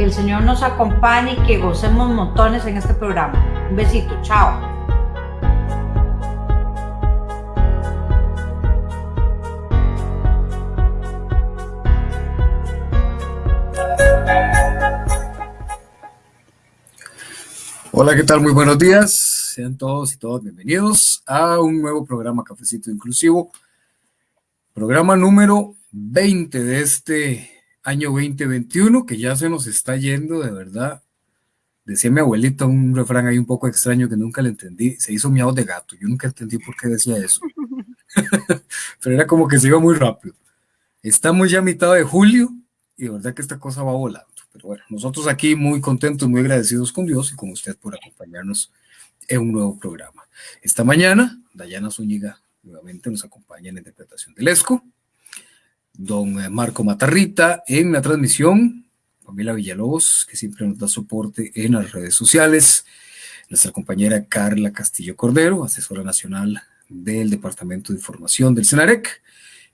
Que el Señor nos acompañe y que gocemos montones en este programa. Un besito, chao. Hola, ¿qué tal? Muy buenos días. Sean todos y todas bienvenidos a un nuevo programa Cafecito Inclusivo. Programa número 20 de este año 2021, que ya se nos está yendo, de verdad. Decía mi abuelita un refrán ahí un poco extraño que nunca le entendí. Se hizo miau de gato. Yo nunca entendí por qué decía eso. Pero era como que se iba muy rápido. Estamos ya a mitad de julio y de verdad que esta cosa va volando. Pero bueno, nosotros aquí muy contentos, muy agradecidos con Dios y con usted por acompañarnos en un nuevo programa. Esta mañana, Dayana Zúñiga nuevamente nos acompaña en la interpretación del ESCO. Don eh, Marco Matarrita en la transmisión. Pamela Villalobos, que siempre nos da soporte en las redes sociales. Nuestra compañera Carla Castillo Cordero, asesora nacional del Departamento de Información del CENAREC.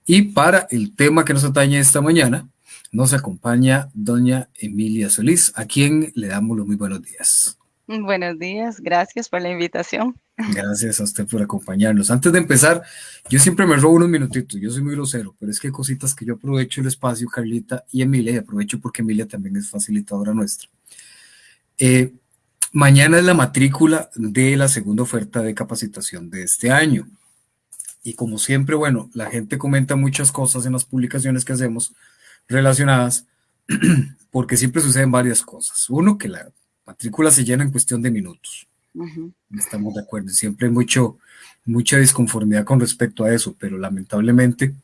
Y para el tema que nos atañe esta mañana, nos acompaña doña Emilia Solís, a quien le damos los muy buenos días. Buenos días, gracias por la invitación. Gracias a usted por acompañarnos. Antes de empezar, yo siempre me robo unos minutitos, yo soy muy grosero, pero es que hay cositas que yo aprovecho el espacio, Carlita y Emilia, y aprovecho porque Emilia también es facilitadora nuestra. Eh, mañana es la matrícula de la segunda oferta de capacitación de este año. Y como siempre, bueno, la gente comenta muchas cosas en las publicaciones que hacemos, relacionadas, porque siempre suceden varias cosas. Uno, que la matrícula se llena en cuestión de minutos. Estamos de acuerdo. Siempre hay mucho, mucha disconformidad con respecto a eso, pero lamentablemente,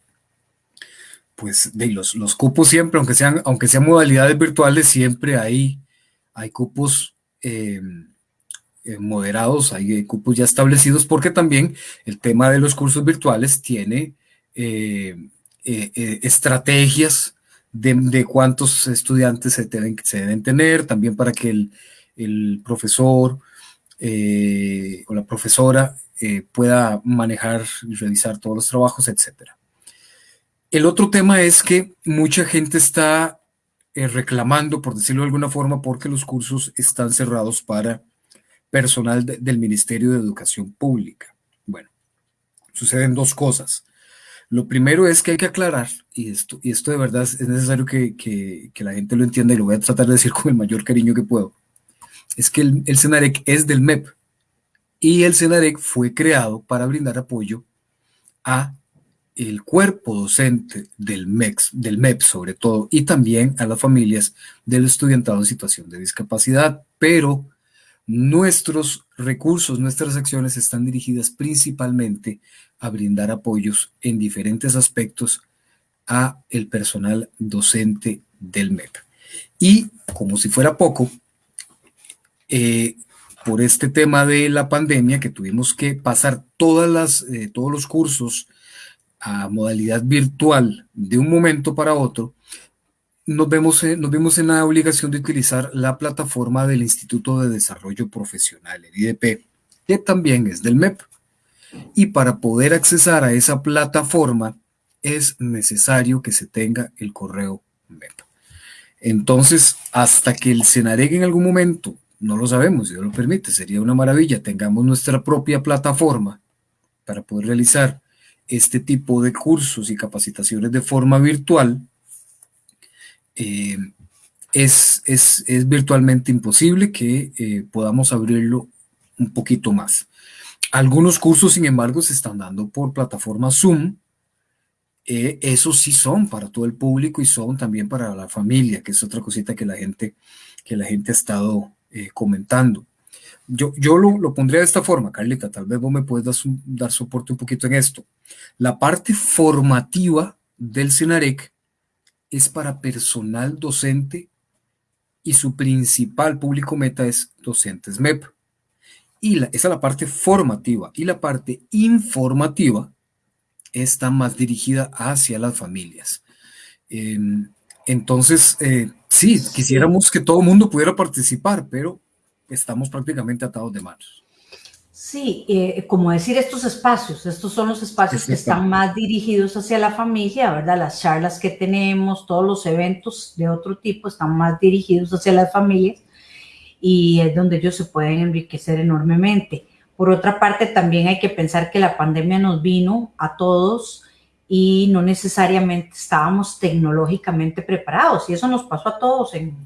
pues de los, los cupos siempre, aunque sean, aunque sean modalidades virtuales, siempre hay, hay cupos em, eh, moderados, hay cupos ya establecidos, porque también el tema de los cursos virtuales tiene eh, eh, estrategias de, cuántos estudiantes se deben, se deben tener, también para que el, profesor eh, o la profesora eh, pueda manejar y revisar todos los trabajos, etc. El otro tema es que mucha gente está eh, reclamando, por decirlo de alguna forma, porque los cursos están cerrados para personal del Ministerio de Educación Pública. Bueno, suceden dos cosas. Lo primero es que hay que aclarar, y esto, y esto de verdad es necesario que, la gente lo entienda y lo voy a tratar de decir con el mayor cariño que puedo, es que el, el CENAREC es del MEP y el CENAREC fue creado para brindar apoyo a el cuerpo docente del MEX, del MEP sobre todo, y también a las familias del estudiantado en situación de discapacidad, pero nuestros recursos, nuestras acciones están dirigidas principalmente a brindar apoyos en diferentes aspectos a el personal docente del MEP. Y como si fuera poco, eh, por este tema de la pandemia que tuvimos que pasar todas las, eh, todos los cursos a modalidad virtual de un momento para otro, nos vemos, nos vimos en la obligación de utilizar la plataforma del Instituto de Desarrollo Profesional, el IDP, que también es del MEP. Y para poder accesar a esa plataforma es necesario que se tenga el correo MEP. Entonces, hasta que el Senareg en algún momento, no lo sabemos, si Dios lo permite, sería una maravilla, tengamos nuestra propia plataforma para poder realizar este tipo de cursos y capacitaciones de forma virtual, eh, es, es, virtualmente imposible que eh, podamos abrirlo un poquito más. Algunos cursos, sin embargo, se están dando por plataforma Zoom. Eh, esos sí son para todo el público y son también para la familia, que es otra cosita que la gente, que la gente ha estado eh, comentando. Yo, yo lo, lo, pondría de esta forma, Carlita, tal vez vos me puedes dar, dar soporte un poquito en esto. La parte formativa del CENAREC es para personal docente y su principal público meta es docentes MEP. Y esa es la parte formativa. Y la parte informativa está más dirigida hacia las familias. Em, entonces, eh, sí, quisiéramos que todo el mundo pudiera participar, pero estamos prácticamente atados de manos. Sí, eh, como decir estos espacios, estos son los espacios que están más dirigidos hacia la familia, ¿verdad? Las charlas que tenemos, todos los eventos de otro tipo están más dirigidos hacia las familias y es donde ellos se pueden enriquecer enormemente. Por otra parte, también hay que pensar que la pandemia nos vino a todos y no necesariamente estábamos tecnológicamente preparados. Y eso nos pasó a todos en,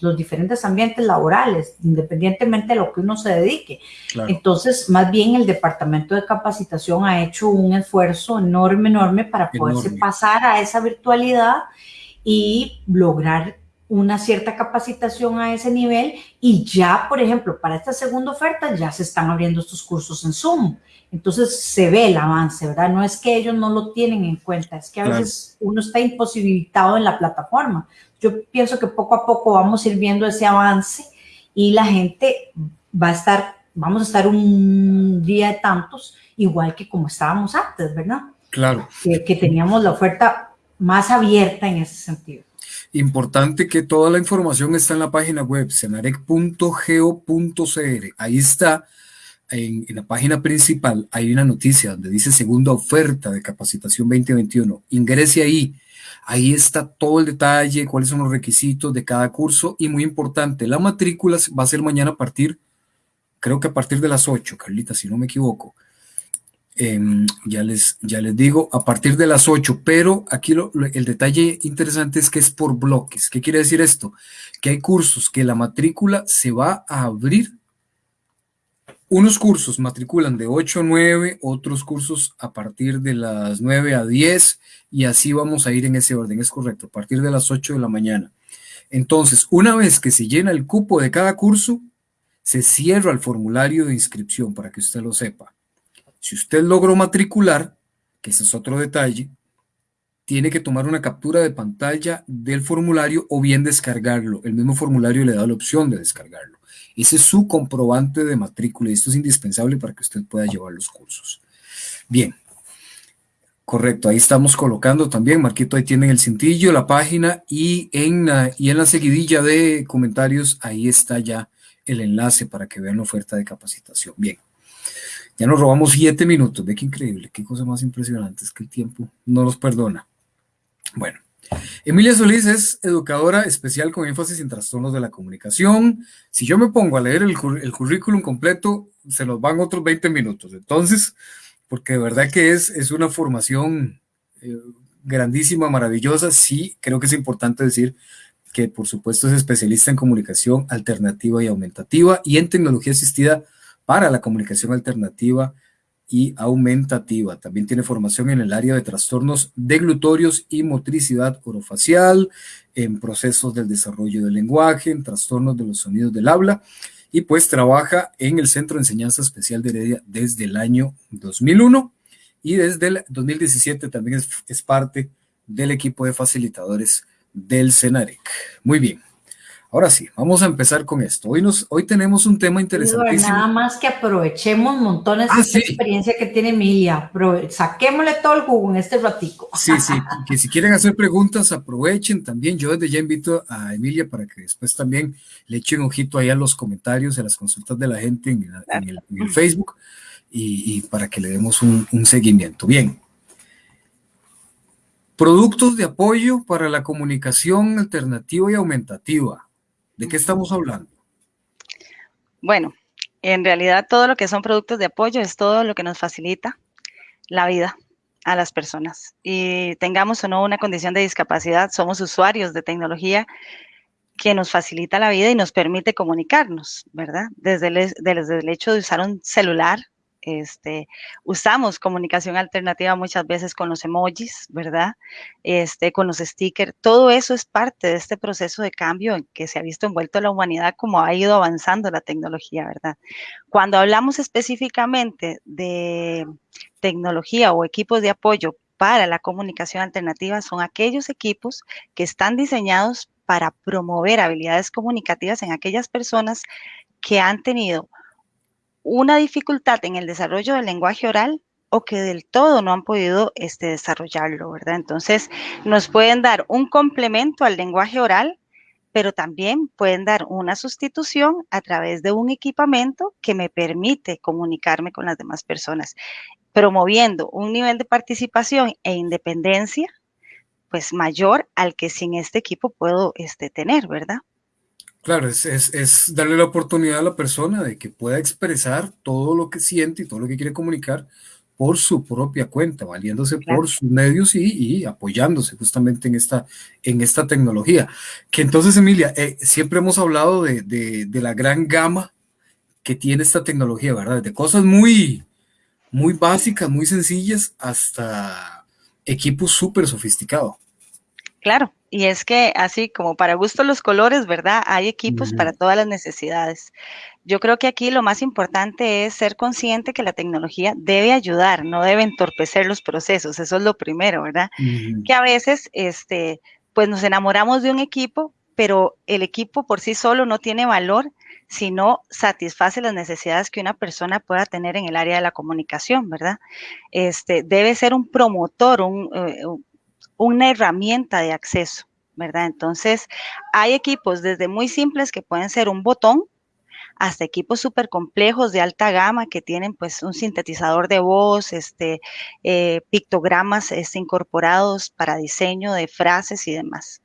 los diferentes ambientes laborales, independientemente de lo que uno se dedique. Entonces, más bien el Departamento de Capacitación ha hecho un esfuerzo enorme, enorme para poderse pasar a esa virtualidad y lograr una cierta capacitación a ese nivel y ya, por ejemplo, para esta segunda oferta ya se están abriendo estos cursos en Zoom. Entonces se ve el avance, ¿verdad? No es que ellos no lo tienen en cuenta, es que a veces uno está imposibilitado en la plataforma. Yo pienso que poco a poco vamos a ir viendo ese avance y la gente va a estar, vamos a estar un día de tantos, igual que como estábamos antes, ¿verdad? Claro. Que, que teníamos la oferta más abierta en ese sentido. Importante que toda la información está en la página web, senarec.geo.cr. Ahí está en, la página principal hay una noticia donde dice segunda oferta de capacitación 2021. Ingrese ahí. Ahí está todo el detalle, cuáles son los requisitos de cada curso y muy importante, la matrícula va a ser mañana a partir, creo que a partir de las 8, Carlita, si no me equivoco. Em, ya, les, ya les digo, a partir de las 8, pero aquí el detalle interesante es que es por bloques. ¿Qué quiere decir esto? Que hay cursos que la matrícula se va a abrir unos cursos matriculan de 8 a 9, otros cursos a partir de las 9 a 10 y así vamos a ir en ese orden, es correcto, a partir de las 8 de la mañana. Entonces, una vez que se llena el cupo de cada curso, se cierra el formulario de inscripción para que usted lo sepa. Si usted logró matricular, que ese es otro detalle, tiene que tomar una captura de pantalla del formulario o bien descargarlo. El mismo formulario le da la opción de descargarlo. Ese es su comprobante de matrícula y esto es indispensable para que usted pueda llevar los cursos. Bien, correcto, ahí estamos colocando también, Marquito, ahí tienen el cintillo, la página y en, la, y en la seguidilla de comentarios, ahí está ya el enlace para que vean la oferta de capacitación. Bien, ya nos robamos siete minutos, ve qué increíble, qué cosa más impresionante, es que el tiempo no nos perdona. Bueno, Emilia Solís es educadora especial con énfasis en trastornos de la comunicación. Si yo me pongo a leer el, currículum completo, se nos van otros 20 minutos. Entonces, porque de verdad que es, es una formación eh, grandísima, maravillosa. Sí, creo que es importante decir que por supuesto es especialista en comunicación alternativa y aumentativa y en tecnología asistida para la comunicación alternativa y aumentativa. También tiene formación en el área de trastornos deglutorios y motricidad orofacial, en procesos del desarrollo del lenguaje, en trastornos de los sonidos del habla y pues trabaja en el Centro de Enseñanza Especial de Heredia desde el año 2001 y desde el 2017 también es, es parte del equipo de facilitadores del CENAREC. Muy bien. Ahora sí, vamos a empezar con esto. Hoy, nos, hoy tenemos un tema interesantísimo. Nada más que aprovechemos montones de ah, experiencia que tiene Emilia. saquémosle todo el jugo en este ratico. Sí, sí, que si quieren hacer preguntas, aprovechen también. Yo desde ya invito a Emilia para que después también le echen un ojito ahí a los comentarios, a las consultas de la gente en, el, Facebook y, para que le demos un, un seguimiento. Bien, Productos de apoyo para la comunicación alternativa y aumentativa. ¿De qué estamos hablando? Bueno, en realidad todo lo que son productos de apoyo es todo lo que nos facilita la vida a las personas. Y tengamos o no una condición de discapacidad, somos usuarios de tecnología que nos facilita la vida y nos permite comunicarnos, ¿verdad? Desde el, desde el hecho de usar un celular, este, usamos comunicación alternativa muchas veces con los emojis, ¿verdad? Este, con los stickers. Todo eso es parte de este proceso de cambio en que se ha visto envuelto la humanidad como ha ido avanzando la tecnología, ¿verdad? Cuando hablamos específicamente de tecnología o equipos de apoyo para la comunicación alternativa, son aquellos equipos que están diseñados para promover habilidades comunicativas en aquellas personas que han tenido una dificultad en el desarrollo del lenguaje oral o que del todo no han podido este, desarrollarlo, ¿verdad? Entonces, nos pueden dar un complemento al lenguaje oral, pero también pueden dar una sustitución a través de un equipamiento que me permite comunicarme con las demás personas, promoviendo un nivel de participación e independencia pues mayor al que sin este equipo puedo este, tener, ¿verdad? Claro, es, es, es, darle la oportunidad a la persona de que pueda expresar todo lo que siente y todo lo que quiere comunicar por su propia cuenta, valiéndose por sus medios y, y, apoyándose justamente en esta, en esta tecnología. Que entonces, Emilia, eh, siempre hemos hablado de, de, de, la gran gama que tiene esta tecnología, ¿verdad? De cosas muy, muy básicas, muy sencillas, hasta equipos súper sofisticados. Claro, y es que así como para gusto los colores, ¿verdad? Hay equipos uh -huh. para todas las necesidades. Yo creo que aquí lo más importante es ser consciente que la tecnología debe ayudar, no debe entorpecer los procesos. Eso es lo primero, ¿verdad? Uh -huh. Que a veces, este, pues nos enamoramos de un equipo, pero el equipo por sí solo no tiene valor si no satisface las necesidades que una persona pueda tener en el área de la comunicación, ¿verdad? Este, debe ser un promotor, un, eh, una herramienta de acceso, ¿verdad? Entonces, hay equipos desde muy simples que pueden ser un botón, hasta equipos súper complejos de alta gama que tienen pues un sintetizador de voz, este, eh, pictogramas este, incorporados para diseño de frases y demás.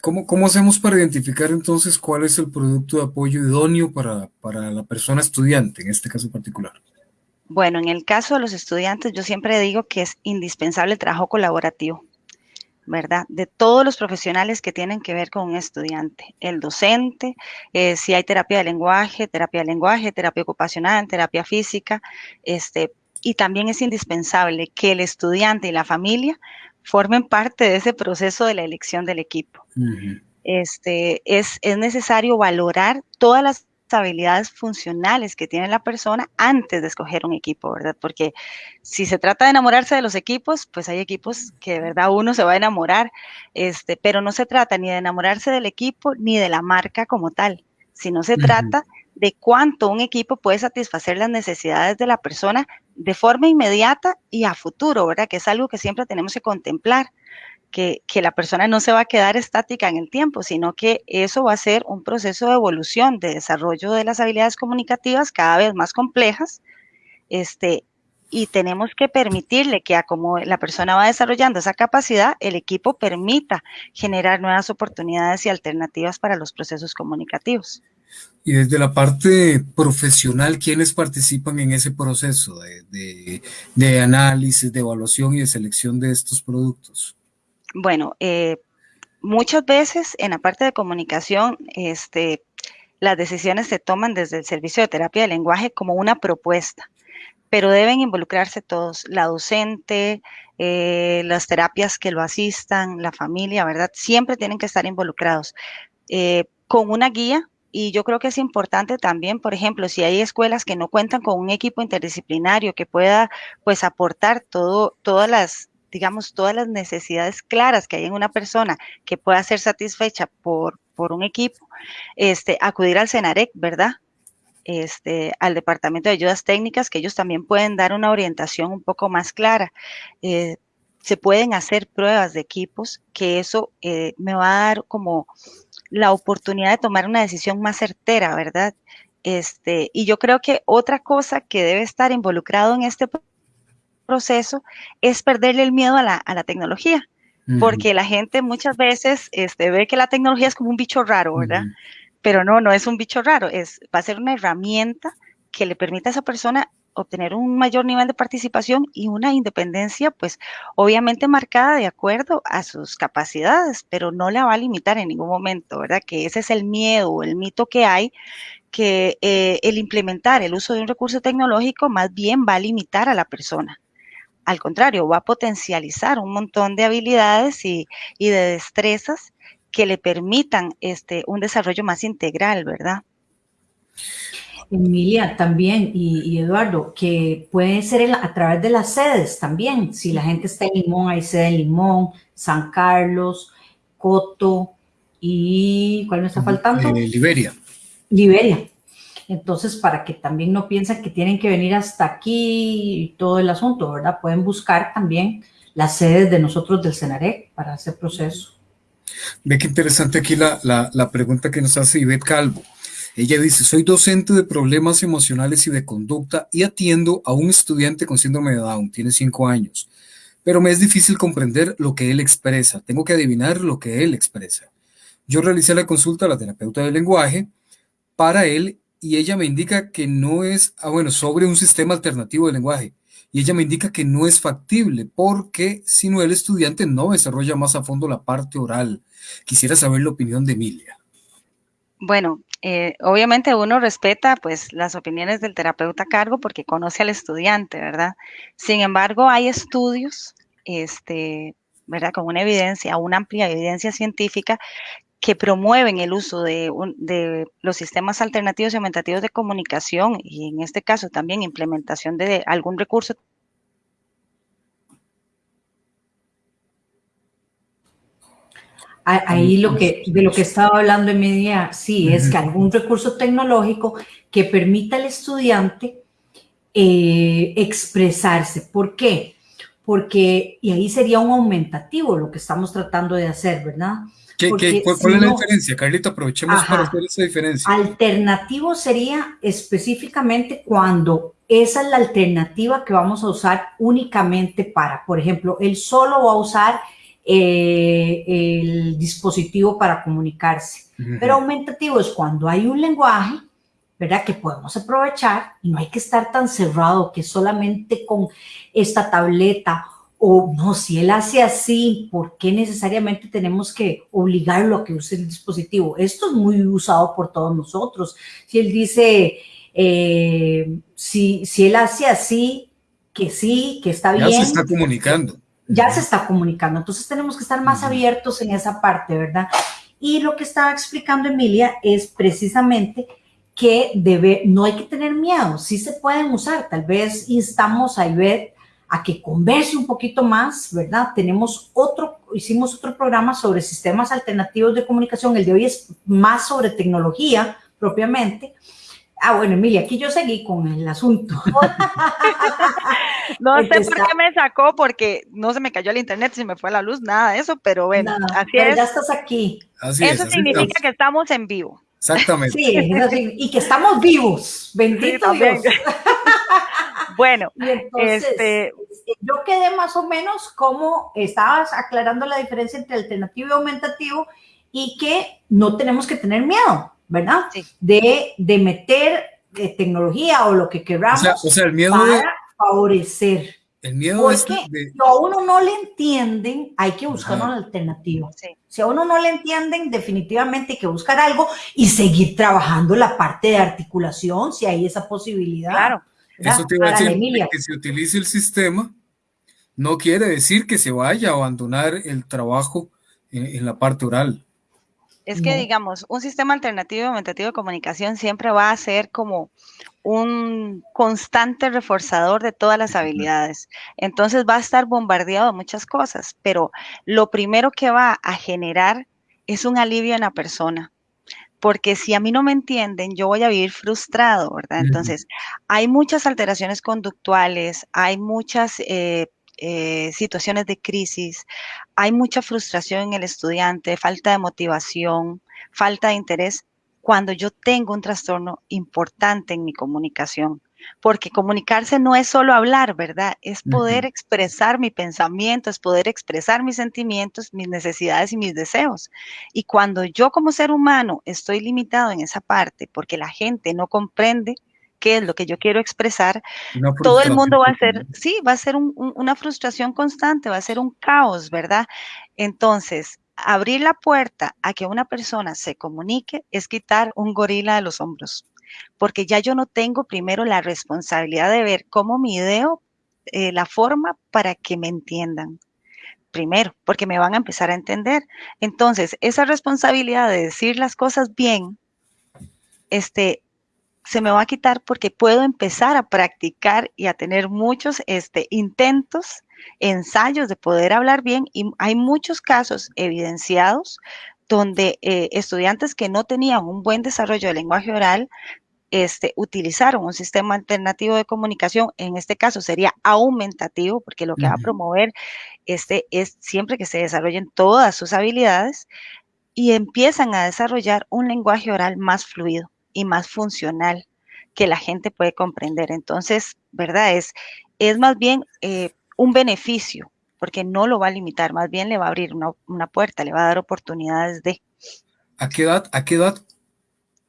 ¿Cómo, ¿Cómo, hacemos para identificar entonces cuál es el producto de apoyo idóneo para, para la persona estudiante, en este caso particular? Bueno, en el caso de los estudiantes, yo siempre digo que es indispensable el trabajo colaborativo. ¿Verdad? De todos los profesionales que tienen que ver con un estudiante, el docente, eh, si hay terapia de lenguaje, terapia de lenguaje, terapia ocupacional, terapia física, este, y también es indispensable que el estudiante y la familia formen parte de ese proceso de la elección del equipo. Uh -huh. este, es, es necesario valorar todas las habilidades funcionales que tiene la persona antes de escoger un equipo, ¿verdad? Porque si se trata de enamorarse de los equipos, pues hay equipos que de verdad uno se va a enamorar, este, pero no se trata ni de enamorarse del equipo ni de la marca como tal, sino se uh -huh. trata de cuánto un equipo puede satisfacer las necesidades de la persona de forma inmediata y a futuro, ¿verdad? Que es algo que siempre tenemos que contemplar que, la persona no se va a quedar estática en el tiempo, sino que eso va a ser un proceso de evolución, de desarrollo de las habilidades comunicativas cada vez más complejas, este, y tenemos que permitirle que a como la persona va desarrollando esa capacidad, el equipo permita generar nuevas oportunidades y alternativas para los procesos comunicativos. Y desde la parte profesional, ¿quiénes participan en ese proceso de análisis, de evaluación y de selección de estos productos? Bueno, eh, muchas veces en la parte de comunicación, este, las decisiones se toman desde el servicio de terapia de lenguaje como una propuesta, pero deben involucrarse todos, la docente, eh, las terapias que lo asistan, la familia, ¿verdad? Siempre tienen que estar involucrados eh, con una guía. Y yo creo que es importante también, por ejemplo, si hay escuelas que no cuentan con un equipo interdisciplinario que pueda, pues, aportar todo, todas las digamos, todas las necesidades claras que hay en una persona que pueda ser satisfecha por, por un equipo, este, acudir al CENAREC, ¿verdad? Este, al Departamento de Ayudas Técnicas, que ellos también pueden dar una orientación un poco más clara. Eh, se pueden hacer pruebas de equipos, que eso eh, me va a dar como la oportunidad de tomar una decisión más certera, ¿verdad? Este, y yo creo que otra cosa que debe estar involucrado en este proceso es perderle el miedo a la, a la tecnología, uh -huh. porque la gente muchas veces este, ve que la tecnología es como un bicho raro, ¿verdad? Uh -huh. Pero no, no es un bicho raro, es, va a ser una herramienta que le permita a esa persona obtener un mayor nivel de participación y una independencia, pues obviamente marcada de acuerdo a sus capacidades, pero no la va a limitar en ningún momento, ¿verdad? Que ese es el miedo, el mito que hay, que eh, el implementar el uso de un recurso tecnológico más bien va a limitar a la persona al contrario, va a potencializar un montón de habilidades y, y de destrezas que le permitan este, un desarrollo más integral, ¿verdad? Emilia, también, y, y, Eduardo, que puede ser a través de las sedes también. Si la gente está en Limón, hay sede en Limón, San Carlos, Coto y ¿cuál me está faltando? Eh, Liberia. Liberia. Entonces, para que también no piensen que tienen que venir hasta aquí y todo el asunto, ¿verdad? Pueden buscar también las sedes de nosotros del CENAREC para ese proceso. Ve qué interesante aquí la, la, la pregunta que nos hace Ivette Calvo. Ella dice, soy docente de problemas emocionales y de conducta y atiendo a un estudiante con síndrome de Down, tiene cinco años, pero me es difícil comprender lo que él expresa, tengo que adivinar lo que él expresa. Yo realicé la consulta a la terapeuta del lenguaje para él y ella me indica que no es, ah, bueno, sobre un sistema alternativo de lenguaje. Y ella me indica que no es factible porque si no el estudiante no desarrolla más a fondo la parte oral. Quisiera saber la opinión de Emilia. Bueno, eh, obviamente uno respeta pues las opiniones del terapeuta a cargo porque conoce al estudiante, ¿verdad? Sin embargo, hay estudios, este, ¿verdad? Con una evidencia, una amplia evidencia científica que promueven el uso de, de, los sistemas alternativos y aumentativos de comunicación y en este caso también implementación de algún recurso Ahí lo que, de lo que estaba hablando en media, sí, es que algún recurso tecnológico que permita al estudiante eh, expresarse. ¿Por qué? Porque, y ahí sería un aumentativo lo que estamos tratando de hacer, ¿verdad? ¿Qué, qué, cuál, es la diferencia, Carlita? Aprovechemos para hacer esa diferencia. Alternativo sería específicamente cuando esa es la alternativa que vamos a usar únicamente para, por ejemplo, él solo va a usar eh, el dispositivo para comunicarse. Pero aumentativo es cuando hay un lenguaje, ¿verdad? Que podemos aprovechar y no hay que estar tan cerrado que solamente con esta tableta o no, si él hace así, ¿por qué necesariamente tenemos que obligarlo a que use el dispositivo? Esto es muy usado por todos nosotros. Si él dice, eh, si, si él hace así, que sí, que está bien. Ya se está comunicando ya se está comunicando. Entonces tenemos que estar más abiertos en esa parte, ¿verdad? Y lo que estaba explicando Emilia es precisamente que debe, no hay que tener miedo, sí se pueden usar. Tal vez instamos a Ivette a que converse un poquito más, ¿verdad? Tenemos otro, hicimos otro programa sobre sistemas alternativos de comunicación. El de hoy es más sobre tecnología propiamente. Ah, bueno, Emilia, aquí yo seguí con el asunto. no sé por qué me sacó, porque no se me cayó el internet, se me fue la luz, nada de eso, pero bueno, así es. Ya estás aquí. eso significa que estamos en vivo. Exactamente. Sí, y que estamos vivos. Bendito Dios. bueno, este... yo quedé más o menos como estabas aclarando la diferencia entre alternativo y aumentativo y que no tenemos que tener miedo ¿verdad? De, de, meter eh, tecnología o lo que queramos o sea, el miedo para favorecer. El miedo es que si a uno no le entienden, hay que buscar una alternativa. Si a uno no le entienden, definitivamente hay que buscar algo y seguir trabajando la parte de articulación, si hay esa posibilidad. Claro. Eso te iba a decir, que se utilice el sistema no quiere decir que se vaya a abandonar el trabajo en la parte oral. Es que, digamos, un sistema alternativo aumentativo de comunicación siempre va a ser como un constante reforzador de todas las habilidades. Entonces va a estar bombardeado de muchas cosas, pero lo primero que va a generar es un alivio en la persona. Porque si a mí no me entienden, yo voy a vivir frustrado, ¿verdad? Entonces, hay muchas alteraciones conductuales, hay muchas eh, eh, situaciones de crisis, hay mucha frustración en el estudiante, falta de motivación, falta de interés, cuando yo tengo un trastorno importante en mi comunicación. Porque comunicarse no es solo hablar, ¿verdad? Es poder expresar mi pensamiento, es poder expresar mis sentimientos, mis necesidades y mis deseos. Y cuando yo como ser humano estoy limitado en esa parte porque la gente no comprende, qué es lo que yo quiero expresar, todo el mundo va a ser, sí, va a ser una frustración constante, va a ser un caos, ¿verdad? Entonces, abrir la puerta a que una persona se comunique es quitar un gorila de los hombros, porque ya yo no tengo primero la responsabilidad de ver cómo mi ideo eh, la forma para que me entiendan primero, porque me van a empezar a entender. Entonces, esa responsabilidad de decir las cosas bien, este, se me va a quitar porque puedo empezar a practicar y a tener muchos este, intentos, ensayos de poder hablar bien. Y hay muchos casos evidenciados donde eh, estudiantes que no tenían un buen desarrollo del lenguaje oral este, utilizaron un sistema alternativo de comunicación, en este caso sería aumentativo, porque lo que va a promover este, es siempre que se desarrollen todas sus habilidades y empiezan a desarrollar un lenguaje oral más fluido y más funcional que la gente puede comprender. Entonces, ¿verdad? Es, es más bien eh, un beneficio, porque no lo va a limitar, más bien le va a abrir una, una puerta, le va a dar oportunidades de... ¿A qué edad, a qué edad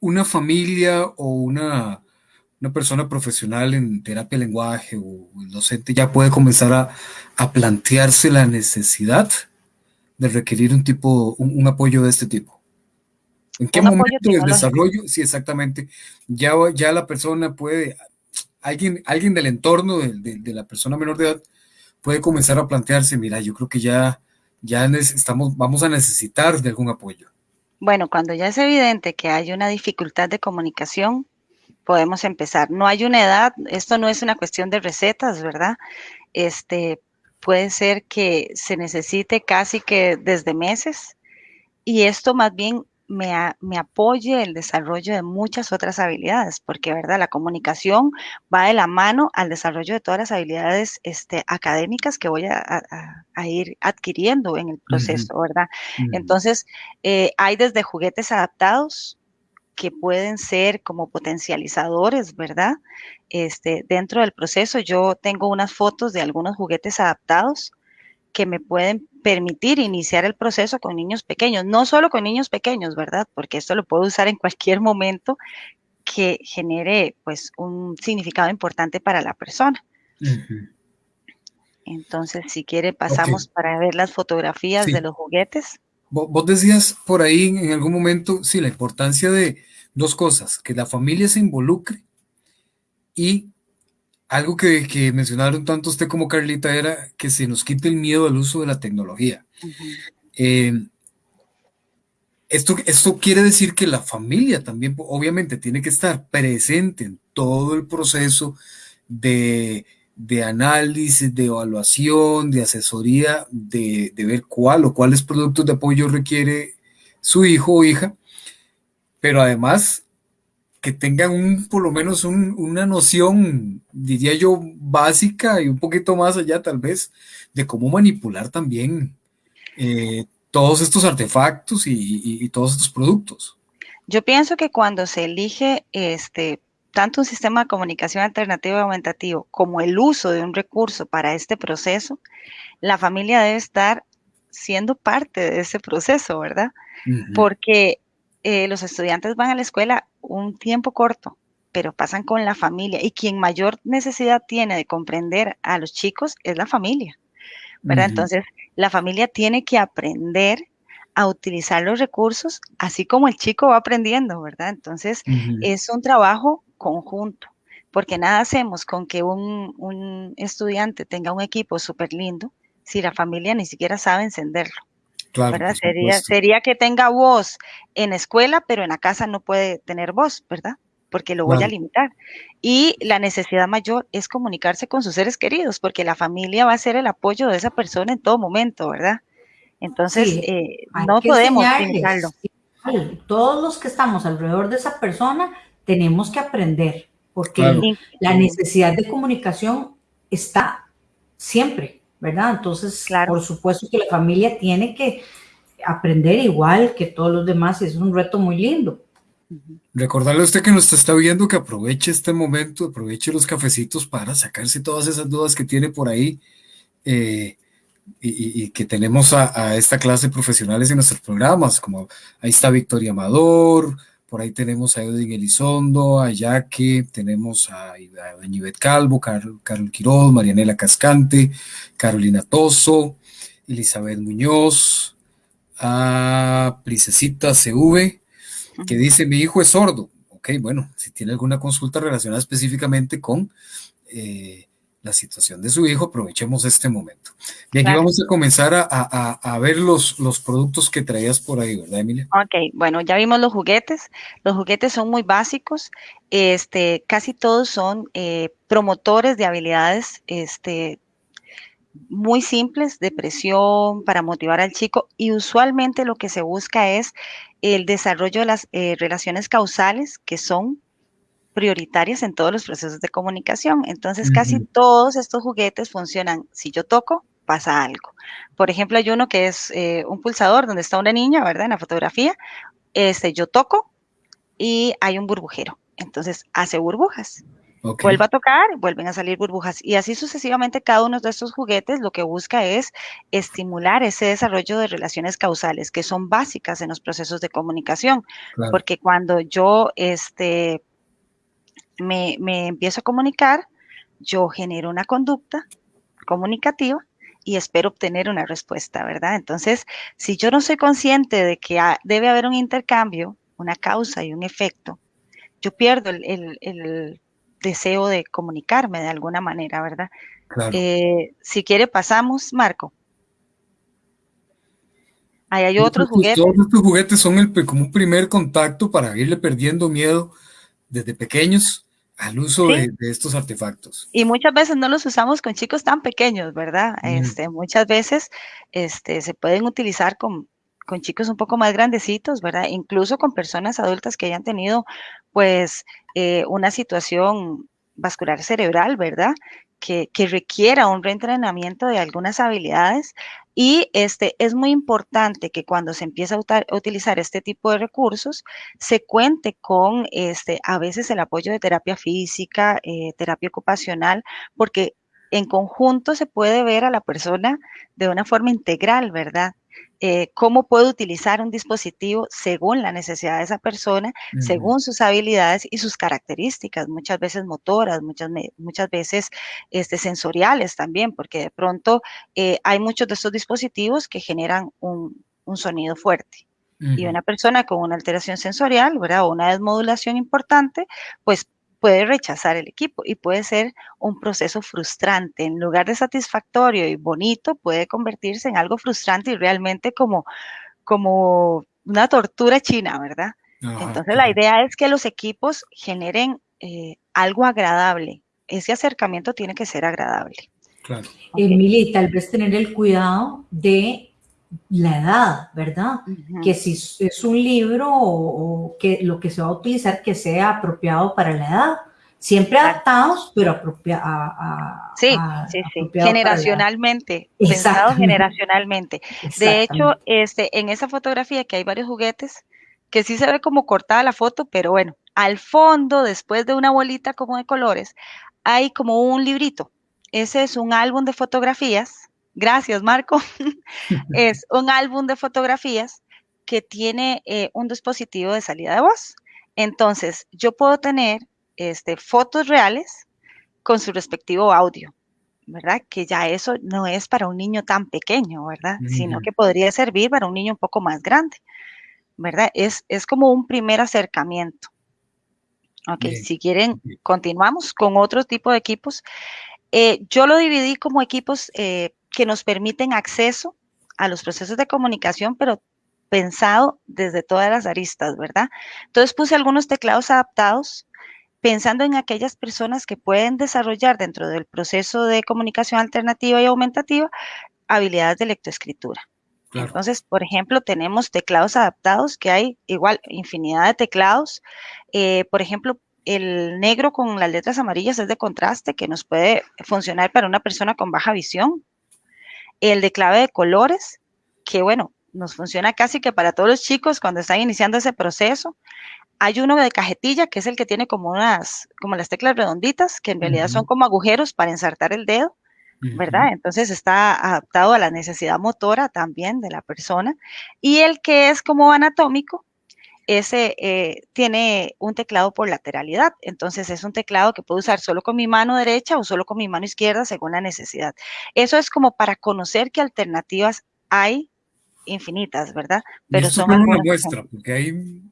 una familia o una, una persona profesional en terapia de lenguaje o el docente ya puede comenzar a, a plantearse la necesidad de requerir un tipo, un, un apoyo de este tipo? ¿En qué momento del desarrollo? Sí, exactamente. Ya, ya la persona puede, alguien, alguien del entorno de, de, de, la persona menor de edad puede comenzar a plantearse, mira, yo creo que ya, ya estamos, vamos a necesitar de algún apoyo. Bueno, cuando ya es evidente que hay una dificultad de comunicación, podemos empezar. No hay una edad, esto no es una cuestión de recetas, ¿verdad? Este, puede ser que se necesite casi que desde meses y esto más bien me, a, me, apoye el desarrollo de muchas otras habilidades, porque, ¿verdad? La comunicación va de la mano al desarrollo de todas las habilidades este, académicas que voy a, a, a, ir adquiriendo en el proceso. ¿verdad? Uh -huh. Entonces, eh, hay desde juguetes adaptados que pueden ser como potencializadores, ¿verdad? Este, dentro del proceso, yo tengo unas fotos de algunos juguetes adaptados que me pueden permitir iniciar el proceso con niños pequeños, no solo con niños pequeños, ¿verdad? Porque esto lo puedo usar en cualquier momento que genere pues un significado importante para la persona. Uh -huh. Entonces, si quiere, pasamos okay. para ver las fotografías sí. de los juguetes. Vos decías por ahí en algún momento, sí, la importancia de dos cosas, que la familia se involucre y algo que, que, mencionaron tanto usted como Carlita era que se nos quite el miedo al uso de la tecnología. Uh -huh. eh, esto, esto quiere decir que la familia también, obviamente, tiene que estar presente en todo el proceso de, de análisis, de evaluación, de asesoría, de, de, ver cuál o cuáles productos de apoyo requiere su hijo o hija, pero además que tengan un, por lo menos un, una noción, diría yo, básica y un poquito más allá tal vez, de cómo manipular también eh, todos estos artefactos y, y, y, todos estos productos. Yo pienso que cuando se elige este, tanto un sistema de comunicación alternativo y aumentativo como el uso de un recurso para este proceso, la familia debe estar siendo parte de ese proceso, ¿verdad? Uh -huh. Porque eh, los estudiantes van a la escuela un tiempo corto, pero pasan con la familia y quien mayor necesidad tiene de comprender a los chicos es la familia, ¿verdad? Uh -huh. Entonces, la familia tiene que aprender a utilizar los recursos así como el chico va aprendiendo, ¿verdad? Entonces, uh -huh. es un trabajo conjunto, porque nada hacemos con que un, un estudiante tenga un equipo súper lindo si la familia ni siquiera sabe encenderlo. Claro, ¿verdad? Sería, sería, que tenga voz en escuela, pero en la casa no puede tener voz, ¿verdad? Porque lo voy claro. a limitar. Y la necesidad mayor es comunicarse con sus seres queridos, porque la familia va a ser el apoyo de esa persona en todo momento, ¿verdad? Entonces, sí, eh, no podemos limitarlo. Todos los que estamos alrededor de esa persona tenemos que aprender, porque claro. la necesidad de comunicación está siempre. ¿Verdad? Entonces, claro. por supuesto que la familia tiene que aprender igual que todos los demás, y es un reto muy lindo. Recordarle a usted que nos está viendo que aproveche este momento, aproveche los cafecitos para sacarse todas esas dudas que tiene por ahí eh, y, y, que tenemos a, a, esta clase de profesionales en nuestros programas, como ahí está Victoria Amador, por ahí tenemos a Edwin Elizondo, a Yaque, tenemos a, a Calvo, Carlos Carol Quiroz, Marianela Cascante, Carolina Toso, Elizabeth Muñoz, a Princesita CV, que dice, mi hijo es sordo. Ok, bueno, si tiene alguna consulta relacionada específicamente con eh, la situación de su hijo, aprovechemos este momento. Y aquí claro. vamos a comenzar a, a, a, ver los, los productos que traías por ahí, ¿verdad, Emilia? Ok, bueno, ya vimos los juguetes. Los juguetes son muy básicos. Este, casi todos son eh, promotores de habilidades este, muy simples de presión para motivar al chico y usualmente lo que se busca es el desarrollo de las eh, relaciones causales que son prioritarias en todos los procesos de comunicación. Entonces, casi todos estos juguetes funcionan. Si yo toco, pasa algo. Por ejemplo, hay uno que es eh, un pulsador donde está una niña, ¿verdad? En la fotografía. Este, yo toco y hay un burbujero. Entonces, hace burbujas. Vuelvo a tocar, vuelven a salir burbujas. Y así sucesivamente cada uno de estos juguetes lo que busca es estimular ese desarrollo de relaciones causales que son básicas en los procesos de comunicación. Porque cuando yo este, me, me empiezo a comunicar, yo genero una conducta comunicativa y espero obtener una respuesta, ¿verdad? Entonces, si yo no soy consciente de que debe haber un intercambio, una causa y un efecto, yo pierdo el, el deseo de comunicarme de alguna manera, ¿verdad? Eh, si quiere, pasamos, Marco. Ahí hay otros juguetes. Todos estos juguetes son el, como un primer contacto para irle perdiendo miedo desde pequeños al uso de, estos artefactos. Y muchas veces no los usamos con chicos tan pequeños, ¿verdad? Este, muchas veces este, se pueden utilizar con, con chicos un poco más grandecitos, ¿verdad? Incluso con personas adultas que hayan tenido, pues, eh, una situación vascular cerebral, ¿verdad? Que, que, requiera un reentrenamiento de algunas habilidades. Y este, es muy importante que cuando se empieza a, utilizar este tipo de recursos, se cuente con este, a veces el apoyo de terapia física, eh, terapia ocupacional, porque en conjunto se puede ver a la persona de una forma integral, ¿verdad? Eh, cómo puedo utilizar un dispositivo según la necesidad de esa persona, según sus habilidades y sus características, muchas veces motoras, muchas, muchas veces este, sensoriales también, porque de pronto eh, hay muchos de estos dispositivos que generan un, un sonido fuerte. Y una persona con una alteración sensorial, ¿verdad? O una desmodulación importante, pues puede rechazar el equipo y puede ser un proceso frustrante. En lugar de satisfactorio y bonito, puede convertirse en algo frustrante y realmente como, como una tortura china, ¿verdad? Entonces la idea es que los equipos generen eh, algo agradable. Ese acercamiento tiene que ser agradable. Claro. Emily, tal vez tener el cuidado de la edad, ¿verdad? Que si es un libro o, que lo que se va a utilizar que sea apropiado para la edad. Siempre adaptados, pero apropiados. Sí, sí, sí, generacionalmente, pensado generacionalmente. De hecho, este, en esa fotografía que hay varios juguetes, que sí se ve como cortada la foto, pero bueno, al fondo, después de una bolita como de colores, hay como un librito. Ese es un álbum de fotografías gracias Marco, es un álbum de fotografías que tiene eh, un dispositivo de salida de voz. Entonces, yo puedo tener este, fotos reales con su respectivo audio, ¿verdad? Que ya eso no es para un niño tan pequeño, ¿verdad? Sino que podría servir para un niño un poco más grande, ¿verdad? Es, es como un primer acercamiento. Ok, si quieren, continuamos con otro tipo de equipos. Eh, yo lo dividí como equipos eh, que nos permiten acceso a los procesos de comunicación, pero pensado desde todas las aristas, ¿verdad? Entonces puse algunos teclados adaptados pensando en aquellas personas que pueden desarrollar dentro del proceso de comunicación alternativa y aumentativa habilidades de lectoescritura. Entonces, por ejemplo, tenemos teclados adaptados, que hay igual infinidad de teclados. Eh, por ejemplo, el negro con las letras amarillas es de contraste, que nos puede funcionar para una persona con baja visión el de clave de colores, que bueno, nos funciona casi que para todos los chicos cuando están iniciando ese proceso. Hay uno de cajetilla, que es el que tiene como unas, como las teclas redonditas, que en realidad son como agujeros para ensartar el dedo, ¿verdad? Entonces está adaptado a la necesidad motora también de la persona. Y el que es como anatómico, ese eh, tiene un teclado por lateralidad. Entonces es un teclado que puedo usar solo con mi mano derecha o solo con mi mano izquierda según la necesidad. Eso es como para conocer qué alternativas hay infinitas, ¿verdad? Pero son una muestra, porque hay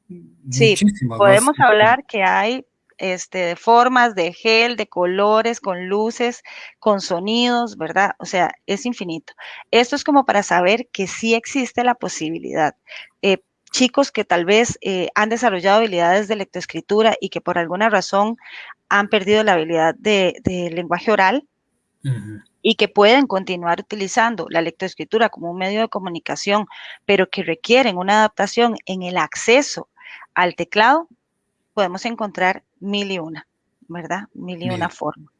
sí, podemos hablar que hay este, formas de gel, de colores, con luces, con sonidos, ¿verdad? O sea, es infinito. Esto es como para saber que sí existe la posibilidad. Eh, chicos que tal vez eh, han desarrollado habilidades de lectoescritura y que por alguna razón han perdido la habilidad de, lenguaje oral y que pueden continuar utilizando la lectoescritura como un medio de comunicación, pero que requieren una adaptación en el acceso al teclado, podemos encontrar mil y una, ¿verdad? Mil y una forma.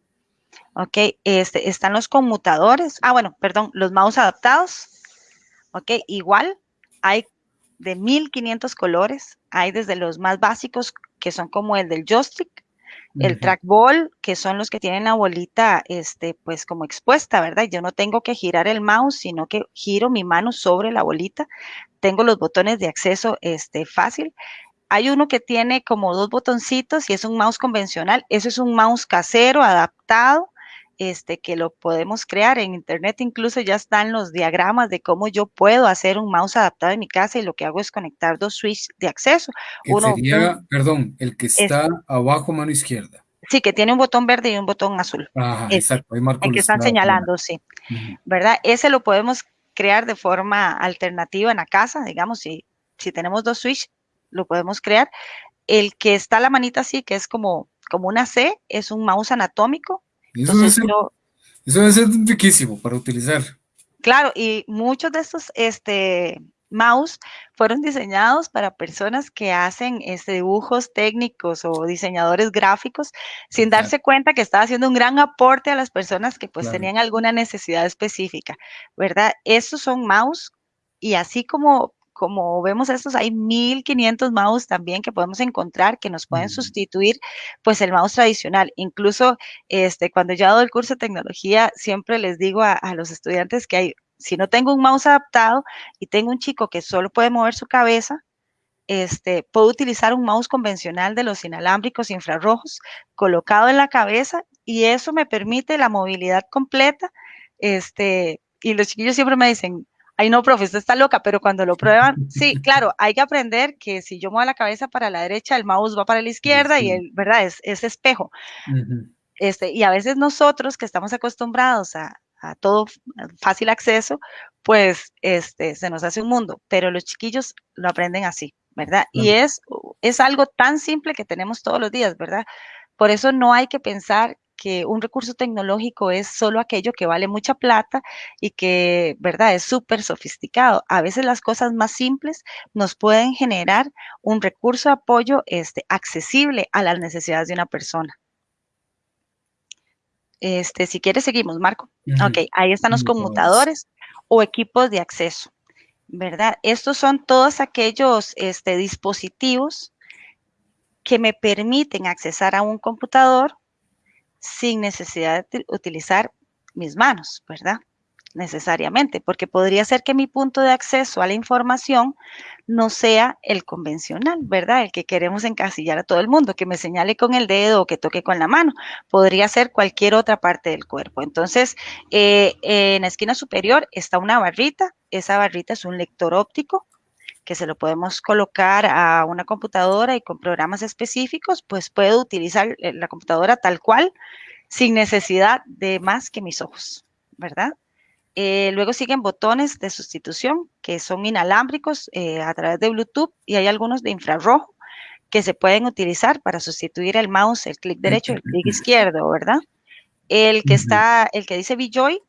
Ok, este, están los conmutadores. Ah, bueno, perdón, los mouse adaptados. Ok, igual hay de 1500 colores. Hay desde los más básicos, que son como el del joystick, el trackball, que son los que tienen la bolita, este, pues como expuesta, ¿verdad? Yo no tengo que girar el mouse, sino que giro mi mano sobre la bolita. Tengo los botones de acceso, este, fácil. Hay uno que tiene como dos botoncitos y es un mouse convencional. Eso es un mouse casero adaptado este, que lo podemos crear. En internet incluso ya están los diagramas de cómo yo puedo hacer un mouse adaptado en mi casa y lo que hago es conectar dos switches de acceso. Uno, sería, perdón, el que está abajo mano izquierda. Sí, que tiene un botón verde y un botón azul. Ajá, exacto. el que están señalando, sí. ¿Verdad? Ese lo podemos crear de forma alternativa en la casa, digamos, si, si tenemos dos switches, lo podemos crear. El que está la manita así, que es como, como una C, es un mouse anatómico, eso, debe ser, eso debe ser riquísimo para utilizar. Claro, y muchos de estos este, mouse fueron diseñados para personas que hacen este, dibujos técnicos o diseñadores gráficos sin darse cuenta que estaba haciendo un gran aporte a las personas que pues tenían alguna necesidad específica, ¿verdad? Estos son mouse y así como como vemos estos, hay 1500 mouse también que podemos encontrar que nos pueden sustituir pues el mouse tradicional. Incluso este, cuando yo hago el curso de tecnología, siempre les digo a, los estudiantes que hay, si no tengo un mouse adaptado y tengo un chico que solo puede mover su cabeza, este, puedo utilizar un mouse convencional de los inalámbricos infrarrojos colocado en la cabeza y eso me permite la movilidad completa. Este, y los chiquillos siempre me dicen, ay no, profe, usted está loca, pero cuando lo prueban, sí, claro, hay que aprender que si yo muevo la cabeza para la derecha, el mouse va para la izquierda y el, ¿verdad? Es, es espejo. este, y a veces nosotros que estamos acostumbrados a, a todo fácil acceso, pues este, se nos hace un mundo, pero los chiquillos lo aprenden así, ¿verdad? Y es, es algo tan simple que tenemos todos los días, ¿verdad? Por eso no hay que pensar que un recurso tecnológico es solo aquello que vale mucha plata y que, ¿verdad?, es súper sofisticado. A veces las cosas más simples nos pueden generar un recurso de apoyo este, accesible a las necesidades de una persona. Este, si quieres, seguimos, Marco. Ok, ahí están los conmutadores o equipos de acceso, ¿verdad? Estos son todos aquellos este, dispositivos que me permiten accesar a un computador sin necesidad de utilizar mis manos, ¿verdad? Necesariamente, porque podría ser que mi punto de acceso a la información no sea el convencional, ¿verdad? El que queremos encasillar a todo el mundo, que me señale con el dedo o que toque con la mano. Podría ser cualquier otra parte del cuerpo. Entonces, eh, en la esquina superior está una barrita. Esa barrita es un lector óptico que se lo podemos colocar a una computadora y con programas específicos, pues puedo utilizar eh, la computadora tal cual, sin necesidad de más que mis ojos, ¿verdad? Eh, luego siguen botones de sustitución que son inalámbricos eh, a través de Bluetooth y hay algunos de infrarrojo que se pueden utilizar para sustituir el mouse, el clic derecho y el clic izquierdo, ¿verdad? El que está, el que dice BJoy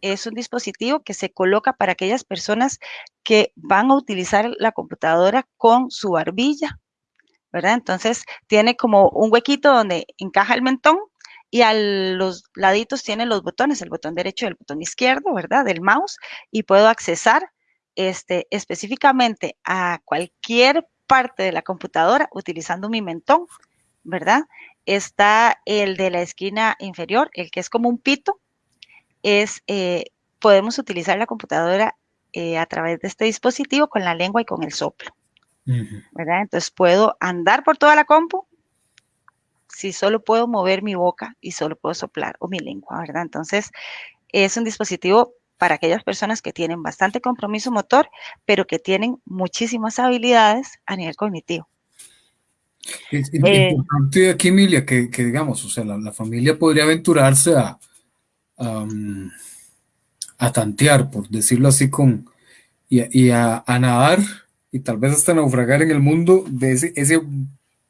es un dispositivo que se coloca para aquellas personas que van a utilizar la computadora con su barbilla, ¿verdad? Entonces tiene como un huequito donde encaja el mentón y a los laditos tiene los botones, el botón derecho y el botón izquierdo, ¿verdad? Del mouse y puedo accesar este, específicamente a cualquier parte de la computadora utilizando mi mentón, ¿verdad? Está el de la esquina inferior, el que es como un pito, es, eh, podemos utilizar la computadora eh, a través de este dispositivo con la lengua y con el soplo. ¿verdad? Entonces puedo andar por toda la compu si solo puedo mover mi boca y solo puedo soplar o mi lengua, ¿verdad? Entonces es un dispositivo para aquellas personas que tienen bastante compromiso motor, pero que tienen muchísimas habilidades a nivel cognitivo. Es eh, importante aquí, Emilia, que, digamos, o sea, la, familia podría aventurarse a, a tantear, por decirlo así, con, y, a, nadar y tal vez hasta naufragar en el mundo de ese, ese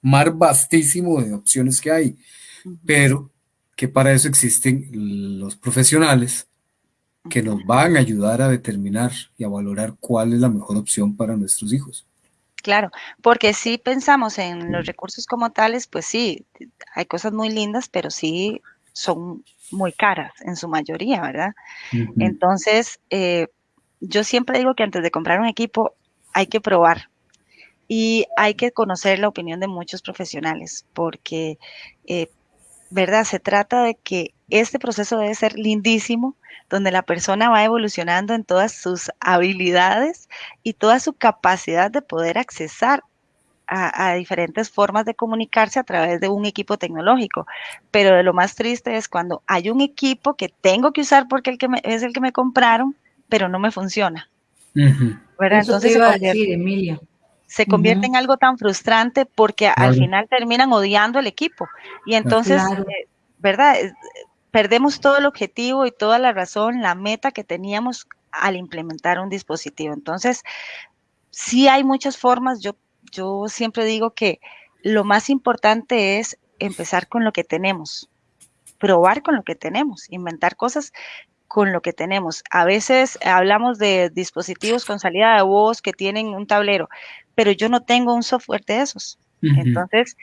mar vastísimo de opciones que hay, pero que para eso existen los profesionales que nos van a ayudar a determinar y a valorar cuál es la mejor opción para nuestros hijos. Claro, porque si pensamos en los recursos como tales, pues sí, hay cosas muy lindas, pero sí son muy caras en su mayoría, ¿verdad? Entonces, eh, yo siempre digo que antes de comprar un equipo hay que probar y hay que conocer la opinión de muchos profesionales, porque, eh, ¿verdad? Se trata de que este proceso debe ser lindísimo, donde la persona va evolucionando en todas sus habilidades y toda su capacidad de poder accesar a, diferentes formas de comunicarse a través de un equipo tecnológico. Pero de lo más triste es cuando hay un equipo que tengo que usar porque el que es el que me compraron, pero no me funciona. Entonces iba se convierte, Emilia. Se convierte en algo tan frustrante porque al final terminan odiando el equipo. Y entonces, eh, ¿verdad? perdemos todo el objetivo y toda la razón, la meta que teníamos al implementar un dispositivo. Entonces, sí hay muchas formas. Yo, yo siempre digo que lo más importante es empezar con lo que tenemos, probar con lo que tenemos, inventar cosas con lo que tenemos. A veces hablamos de dispositivos con salida de voz que tienen un tablero, pero yo no tengo un software de esos. Entonces,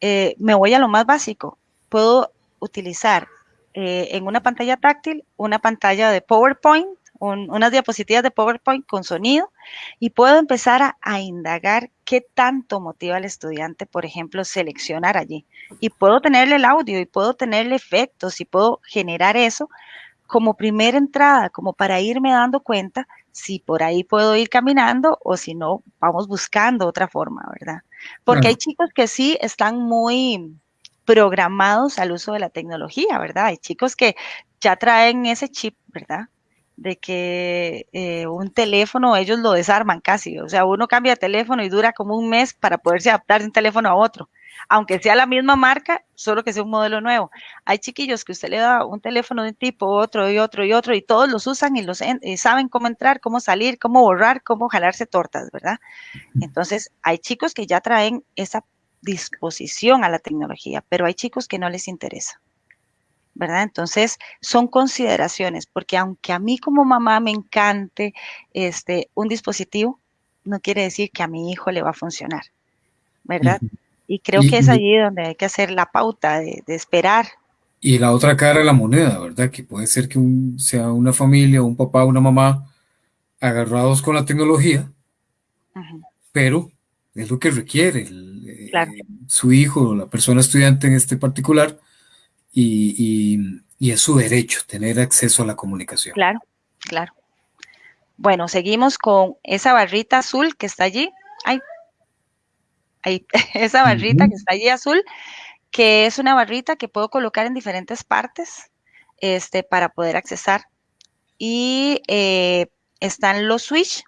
eh, me voy a lo más básico. Puedo utilizar eh, en una pantalla táctil, una pantalla de PowerPoint, unas diapositivas de PowerPoint con sonido y puedo empezar a, indagar qué tanto motiva al estudiante, por ejemplo, seleccionar allí. Y puedo tenerle el audio y puedo tenerle efectos y puedo generar eso como primera entrada, como para irme dando cuenta si por ahí puedo ir caminando o si no, vamos buscando otra forma, ¿verdad? Porque hay chicos que sí están muy programados al uso de la tecnología, ¿verdad? Hay chicos que ya traen ese chip, ¿verdad? De que eh, un teléfono ellos lo desarman casi, o sea, uno cambia de teléfono y dura como un mes para poderse adaptar de un teléfono a otro, aunque sea la misma marca, solo que sea un modelo nuevo. Hay chiquillos que usted le da un teléfono de un tipo, otro y otro y otro, y todos los usan y los y saben cómo entrar, cómo salir, cómo borrar, cómo jalarse tortas, ¿verdad? Entonces, hay chicos que ya traen esa disposición a la tecnología, pero hay chicos que no les interesa. ¿Verdad? Entonces, son consideraciones, porque aunque a mí como mamá me encante este, un dispositivo, no quiere decir que a mi hijo le va a funcionar, ¿verdad? Y creo que es allí donde hay que hacer la pauta de, esperar. Y la otra cara de la moneda, ¿verdad? Que puede ser que sea una familia, un papá, una mamá agarrados con la tecnología, pero es lo que requiere eh, su hijo, la persona estudiante en este particular, y, es su derecho tener acceso a la comunicación. Claro, claro. Bueno, seguimos con esa barrita azul que está allí. Ay, ahí, esa barrita que está allí azul, que es una barrita que puedo colocar en diferentes partes este, para poder accesar. Y eh, están los switch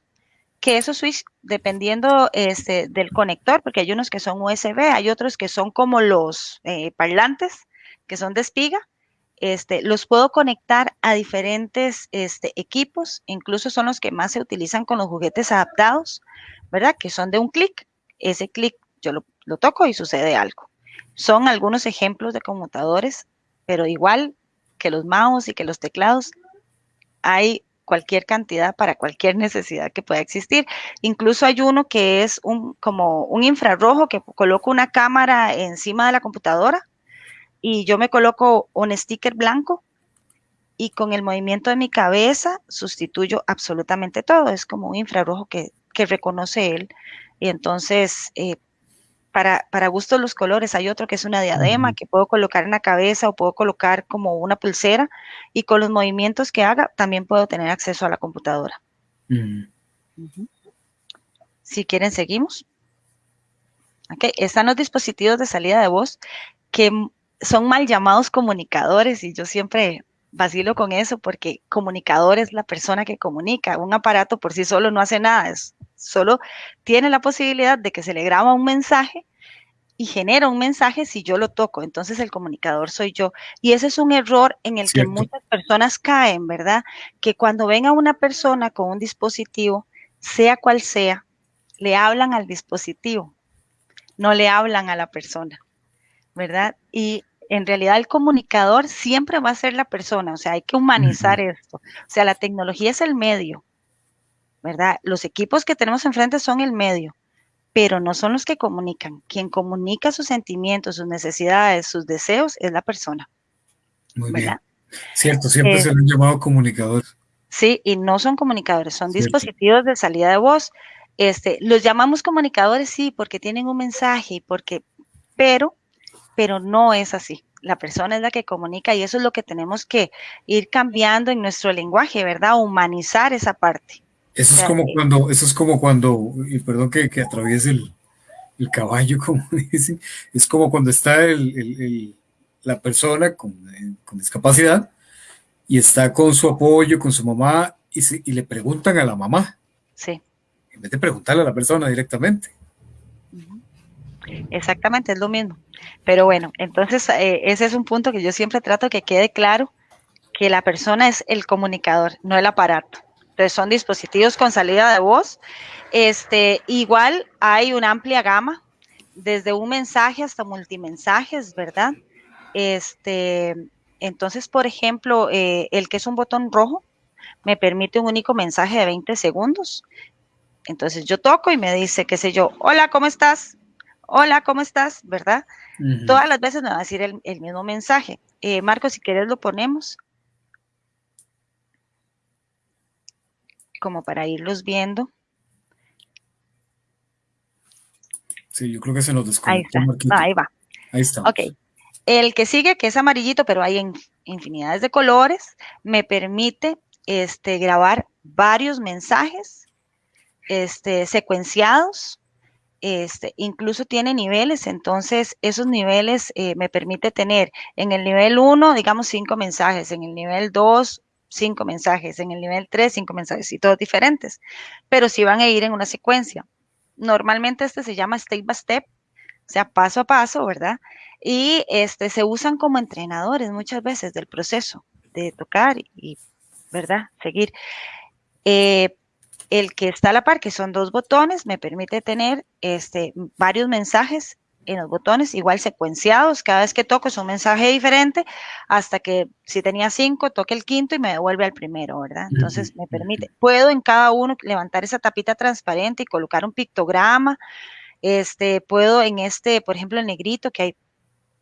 que esos switch, dependiendo este, del conector, porque hay unos que son USB, hay otros que son como los eh, parlantes, que son de espiga, este, los puedo conectar a diferentes este, equipos, incluso son los que más se utilizan con los juguetes adaptados, ¿verdad? Que son de un clic. Ese clic yo lo, toco y sucede algo. Son algunos ejemplos de conmutadores, pero igual que los mouse y que los teclados, hay cualquier cantidad para cualquier necesidad que pueda existir. Incluso hay uno que es un, como un infrarrojo que coloco una cámara encima de la computadora y yo me coloco un sticker blanco y con el movimiento de mi cabeza sustituyo absolutamente todo. Es como un infrarrojo que, reconoce él. Y entonces eh, para, para gustos los colores. Hay otro que es una diadema que puedo colocar en la cabeza o puedo colocar como una pulsera y con los movimientos que haga también puedo tener acceso a la computadora. Si quieren, seguimos. Okay. Están los dispositivos de salida de voz que son mal llamados comunicadores y yo siempre vacilo con eso porque comunicador es la persona que comunica. Un aparato por sí solo no hace nada, es, solo tiene la posibilidad de que se le graba un mensaje y genera un mensaje si yo lo toco. Entonces el comunicador soy yo. Y ese es un error en el que muchas personas caen, ¿verdad? Que cuando ven a una persona con un dispositivo, sea cual sea, le hablan al dispositivo, no le hablan a la persona, ¿verdad? Y en realidad el comunicador siempre va a ser la persona, o sea, hay que humanizar esto. O sea, la tecnología es el medio, ¿verdad? Los equipos que tenemos enfrente son el medio, pero no son los que comunican. Quien comunica sus sentimientos, sus necesidades, sus deseos es la persona. Muy bien. Cierto, siempre eh, se han llamado comunicadores. Sí, y no son comunicadores, son dispositivos de salida de voz. Este, los llamamos comunicadores, sí, porque tienen un mensaje, porque, pero, pero no es así. La persona es la que comunica y eso es lo que tenemos que ir cambiando en nuestro lenguaje, ¿verdad? Humanizar esa parte. Eso es como cuando, eso es como cuando, y perdón que, que atraviese el, el, caballo, como dicen, es como cuando está el, el, la persona con, eh, con, discapacidad y está con su apoyo, con su mamá, y, y, le preguntan a la mamá. Sí. En vez de preguntarle a la persona directamente. Exactamente, es lo mismo. Pero bueno, entonces eh, ese es un punto que yo siempre trato que quede claro, que la persona es el comunicador, no el aparato. Entonces son dispositivos con salida de voz. Este, igual hay una amplia gama, desde un mensaje hasta multimensajes, ¿verdad? Este, entonces, por ejemplo, eh, el que es un botón rojo me permite un único mensaje de 20 segundos. Entonces yo toco y me dice, qué sé yo, hola, ¿cómo estás? Hola, ¿cómo estás? ¿Verdad? Todas las veces me va a decir el, mismo mensaje. Eh, Marco, si quieres lo ponemos. como para irlos viendo. Sí, yo creo que se nos desconectó. Ahí está, ahí va. Ahí está. Ok. El que sigue, que es amarillito, pero hay infinidades de colores, me permite este, grabar varios mensajes este, secuenciados. Este, incluso tiene niveles, entonces esos niveles eh, me permite tener en el nivel 1, digamos, cinco mensajes, en el nivel 2, cinco mensajes, en el nivel 3 cinco mensajes y todos diferentes, pero sí van a ir en una secuencia. Normalmente este se llama step by step, o sea, paso a paso, ¿verdad? Y este, se usan como entrenadores muchas veces del proceso de tocar y, ¿verdad? Seguir. Eh, el que está a la par, que son dos botones, me permite tener este, varios mensajes en los botones, igual secuenciados, cada vez que toco es un mensaje diferente, hasta que si tenía cinco, toque el quinto y me devuelve al primero, ¿verdad? Entonces me permite, puedo en cada uno levantar esa tapita transparente y colocar un pictograma, este, puedo en este, por ejemplo, el negrito, que hay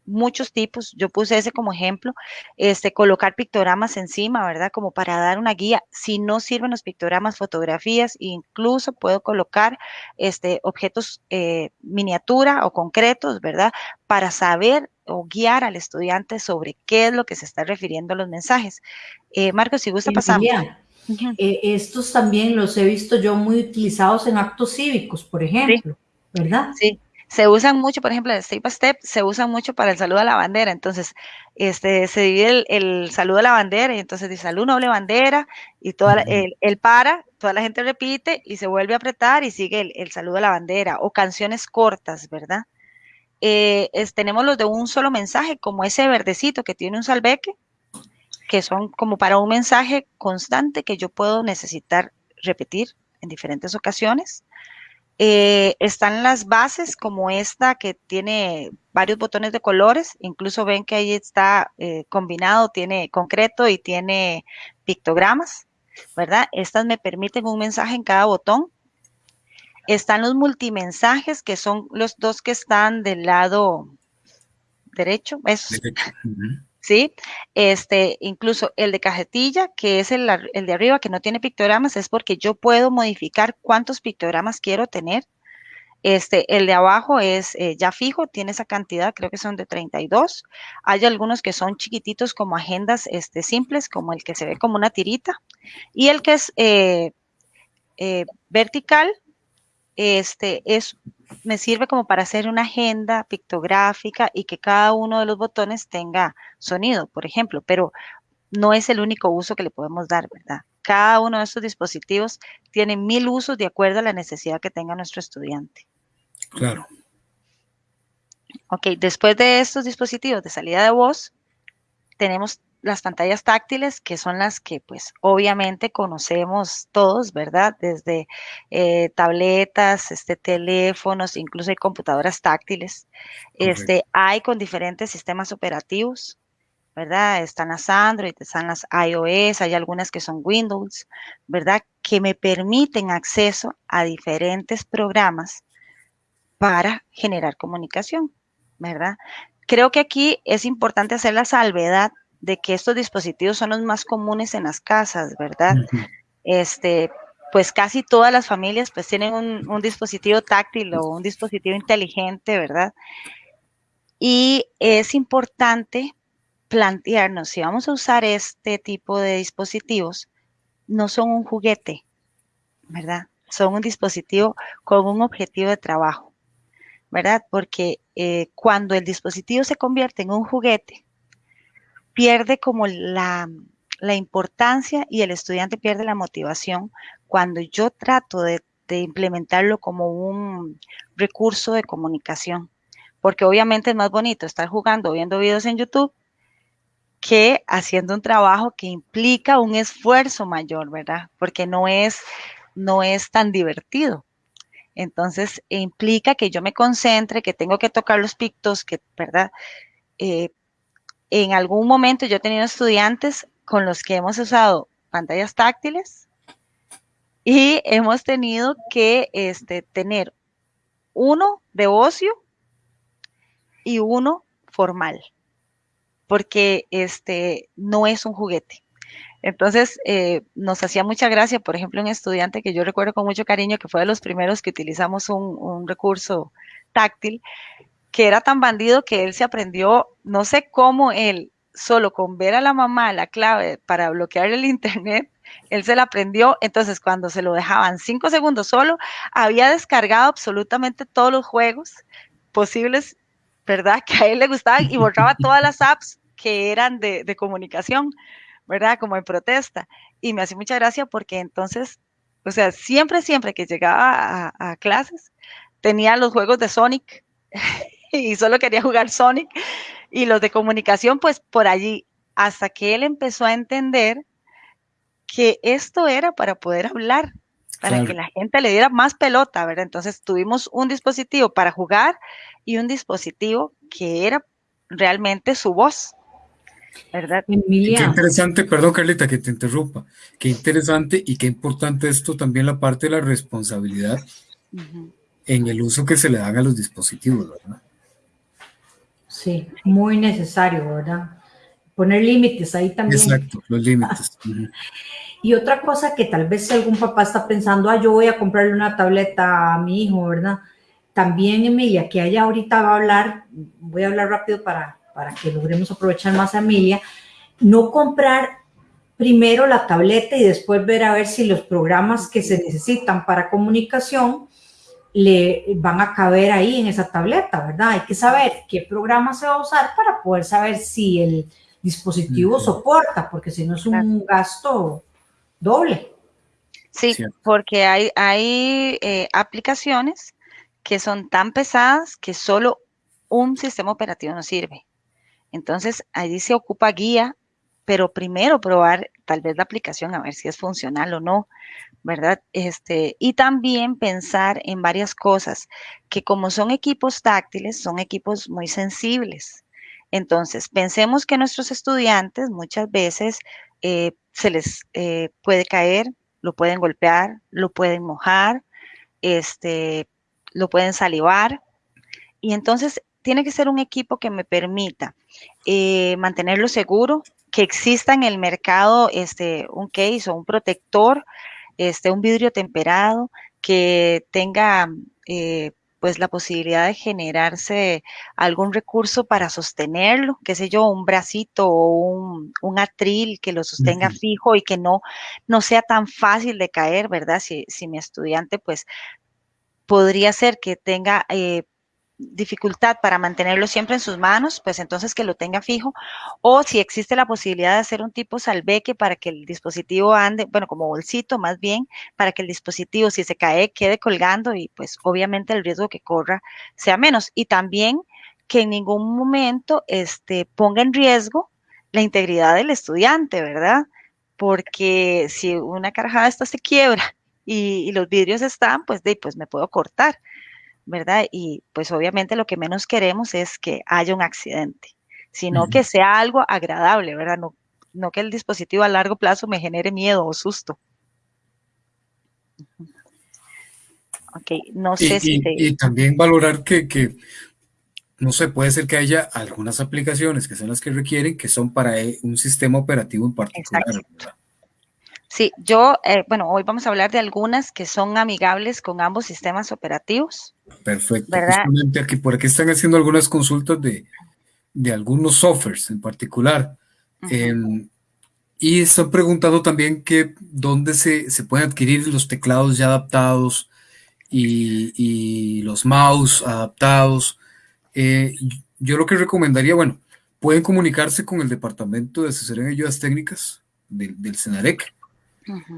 muchos tipos, yo puse ese como ejemplo, este, colocar pictogramas encima, ¿verdad? Como para dar una guía. Si no sirven los pictogramas, fotografías, incluso puedo colocar este, objetos eh, miniatura o concretos, ¿verdad? Para saber o guiar al estudiante sobre qué es lo que se está refiriendo a los mensajes. Eh, Marcos, si gusta, pasamos. Eh, estos también los he visto yo muy utilizados en actos cívicos, por ejemplo, ¿verdad? Sí, se usan mucho, por ejemplo, el step by step, se usan mucho para el saludo a la bandera. Entonces, este, se divide el, saludo a la bandera y entonces dice salud noble bandera y toda el, para, toda la gente repite y se vuelve a apretar y sigue el, saludo a la bandera o canciones cortas, ¿verdad? Eh, tenemos los de un solo mensaje, como ese verdecito que tiene un salveque, que son como para un mensaje constante que yo puedo necesitar repetir en diferentes ocasiones. Eh, están las bases como esta que tiene varios botones de colores, incluso ven que ahí está eh, combinado, tiene concreto y tiene pictogramas, ¿verdad? Estas me permiten un mensaje en cada botón. Están los multimensajes, que son los dos que están del lado derecho. Esos. ¿Sí? Este, incluso el de cajetilla, que es el, de arriba, que no tiene pictogramas, es porque yo puedo modificar cuántos pictogramas quiero tener. Este, el de abajo es eh, ya fijo, tiene esa cantidad, creo que son de 32. Hay algunos que son chiquititos como agendas este, simples, como el que se ve como una tirita. Y el que es eh, eh, vertical, este, es me sirve como para hacer una agenda pictográfica y que cada uno de los botones tenga sonido, por ejemplo, pero no es el único uso que le podemos dar, ¿verdad? Cada uno de estos dispositivos tiene mil usos de acuerdo a la necesidad que tenga nuestro estudiante. Claro. Ok, después de estos dispositivos de salida de voz, tenemos las pantallas táctiles, que son las que pues obviamente conocemos todos, ¿verdad? Desde eh, tabletas, este, teléfonos, incluso hay computadoras táctiles. Este, hay con diferentes sistemas operativos, ¿verdad? Están las Android, están las iOS, hay algunas que son Windows, ¿verdad? Que me permiten acceso a diferentes programas para generar comunicación, ¿verdad? Creo que aquí es importante hacer la salvedad de que estos dispositivos son los más comunes en las casas, ¿verdad? Este, pues casi todas las familias pues tienen un, un, dispositivo táctil o un dispositivo inteligente, ¿verdad? Y es importante plantearnos si vamos a usar este tipo de dispositivos, no son un juguete, ¿verdad? Son un dispositivo con un objetivo de trabajo, ¿verdad? Porque eh, cuando el dispositivo se convierte en un juguete, pierde como la, la, importancia y el estudiante pierde la motivación cuando yo trato de, implementarlo como un recurso de comunicación. Porque obviamente es más bonito estar jugando, viendo videos en YouTube, que haciendo un trabajo que implica un esfuerzo mayor, ¿verdad? Porque no es, no es tan divertido. Entonces, implica que yo me concentre, que tengo que tocar los pictos, que, ¿verdad? Eh, en algún momento yo he tenido estudiantes con los que hemos usado pantallas táctiles y hemos tenido que este, tener uno de ocio y uno formal porque este no es un juguete. Entonces, eh, nos hacía mucha gracia, por ejemplo, un estudiante que yo recuerdo con mucho cariño, que fue de los primeros que utilizamos un, un recurso táctil, que era tan bandido que él se aprendió, no sé cómo él, solo con ver a la mamá la clave para bloquear el internet, él se la aprendió, entonces cuando se lo dejaban cinco segundos solo, había descargado absolutamente todos los juegos posibles ¿verdad? Que a él le gustaban y borraba todas las apps que eran de, comunicación, ¿verdad? Como en protesta. Y me hacía mucha gracia porque entonces, o sea, siempre, siempre que llegaba a clases, tenía los juegos de Sonic y solo quería jugar Sonic y los de comunicación, pues por allí, hasta que él empezó a entender que esto era para poder hablar, para claro. que la gente le diera más pelota, ¿verdad? Entonces tuvimos un dispositivo para jugar y un dispositivo que era realmente su voz, ¿verdad? Emilia. Qué interesante, perdón Carlita que te interrumpa, qué interesante y qué importante esto también la parte de la responsabilidad uh -huh. en el uso que se le dan a los dispositivos, ¿verdad? Sí, muy necesario, ¿verdad? Poner límites ahí también. Exacto, los límites. Y otra cosa que tal vez algún papá está pensando, ah, yo voy a comprarle una tableta a mi hijo, ¿verdad? También, Emilia, que ella ahorita va a hablar, voy a hablar rápido para, para que logremos aprovechar más a Emilia, no comprar primero la tableta y después ver a ver si los programas que se necesitan para comunicación le van a caber ahí en esa tableta, ¿verdad? Hay que saber qué programa se va a usar para poder saber si el dispositivo uh -huh. soporta, porque si no es un gasto doble. Sí, sí. porque hay, hay eh, aplicaciones que son tan pesadas que solo un sistema operativo no sirve. Entonces, ahí se ocupa guía, pero primero probar tal vez la aplicación a ver si es funcional o no, ¿verdad? Este, y también pensar en varias cosas, que como son equipos táctiles, son equipos muy sensibles. Entonces, pensemos que nuestros estudiantes muchas veces eh, se les eh, puede caer, lo pueden golpear, lo pueden mojar, este, lo pueden salivar. Y entonces tiene que ser un equipo que me permita eh, mantenerlo seguro, que exista en el mercado este, un case o un protector, este, un vidrio temperado, que tenga eh, pues la posibilidad de generarse algún recurso para sostenerlo, qué sé yo, un bracito o un, un atril que lo sostenga uh -huh. fijo y que no, no sea tan fácil de caer, ¿verdad? Si, si mi estudiante pues podría ser que tenga eh, dificultad para mantenerlo siempre en sus manos, pues entonces que lo tenga fijo, o si existe la posibilidad de hacer un tipo salveque para que el dispositivo ande, bueno, como bolsito más bien, para que el dispositivo si se cae quede colgando y pues obviamente el riesgo que corra sea menos. Y también que en ningún momento este, ponga en riesgo la integridad del estudiante, ¿verdad? Porque si una carajada esta se quiebra y, y los vidrios están, pues, de, pues me puedo cortar. ¿Verdad? Y pues obviamente lo que menos queremos es que haya un accidente, sino uh -huh. que sea algo agradable, ¿verdad? No, no que el dispositivo a largo plazo me genere miedo o susto. Ok, no sé y, si y, también valorar que, que, no sé, puede ser que haya algunas aplicaciones que son las que requieren, que son para e, un sistema operativo en particular. Sí, yo, eh, bueno, hoy vamos a hablar de algunas que son amigables con ambos sistemas operativos. Perfecto. Justamente aquí, por aquí están haciendo algunas consultas de, de algunos softwares en particular. Em, y están preguntando también que dónde se, se pueden adquirir los teclados ya adaptados y, y los mouse adaptados. Eh, yo lo que recomendaría, bueno, pueden comunicarse con el Departamento de Asesoría y Ayudas Técnicas del, del CENAREC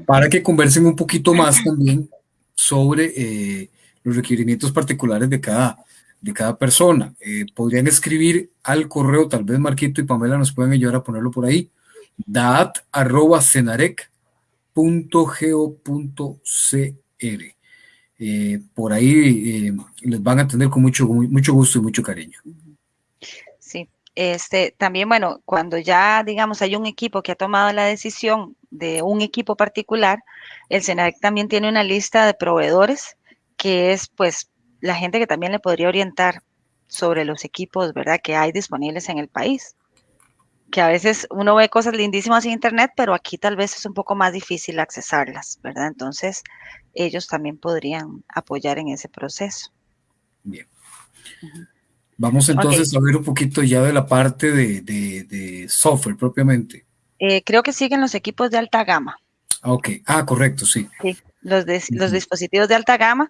para que conversen un poquito más también sobre eh, los requerimientos particulares de cada, de cada persona. Eh, podrían escribir al correo, tal vez Marquito y Pamela nos pueden ayudar a ponerlo por ahí, dat.cenarec.go.cr. Eh, por ahí les van a atender con mucho, mucho gusto y mucho cariño. Sí, este, también, bueno, cuando ya, digamos, hay un equipo que ha tomado la decisión de un equipo particular, el SENADEC también tiene una lista de proveedores que es, pues, la gente que también le podría orientar sobre los equipos, ¿verdad?, que hay disponibles en el país. Que a veces uno ve cosas lindísimas en Internet, pero aquí tal vez es un poco más difícil accesarlas, ¿verdad? Entonces, ellos también podrían apoyar en ese proceso. Bien. Vamos entonces a ver un poquito ya de la parte de, software propiamente. Eh, creo que siguen los equipos de alta gama. Ah, ok, ah, correcto, sí. Sí, los, los dispositivos de alta gama,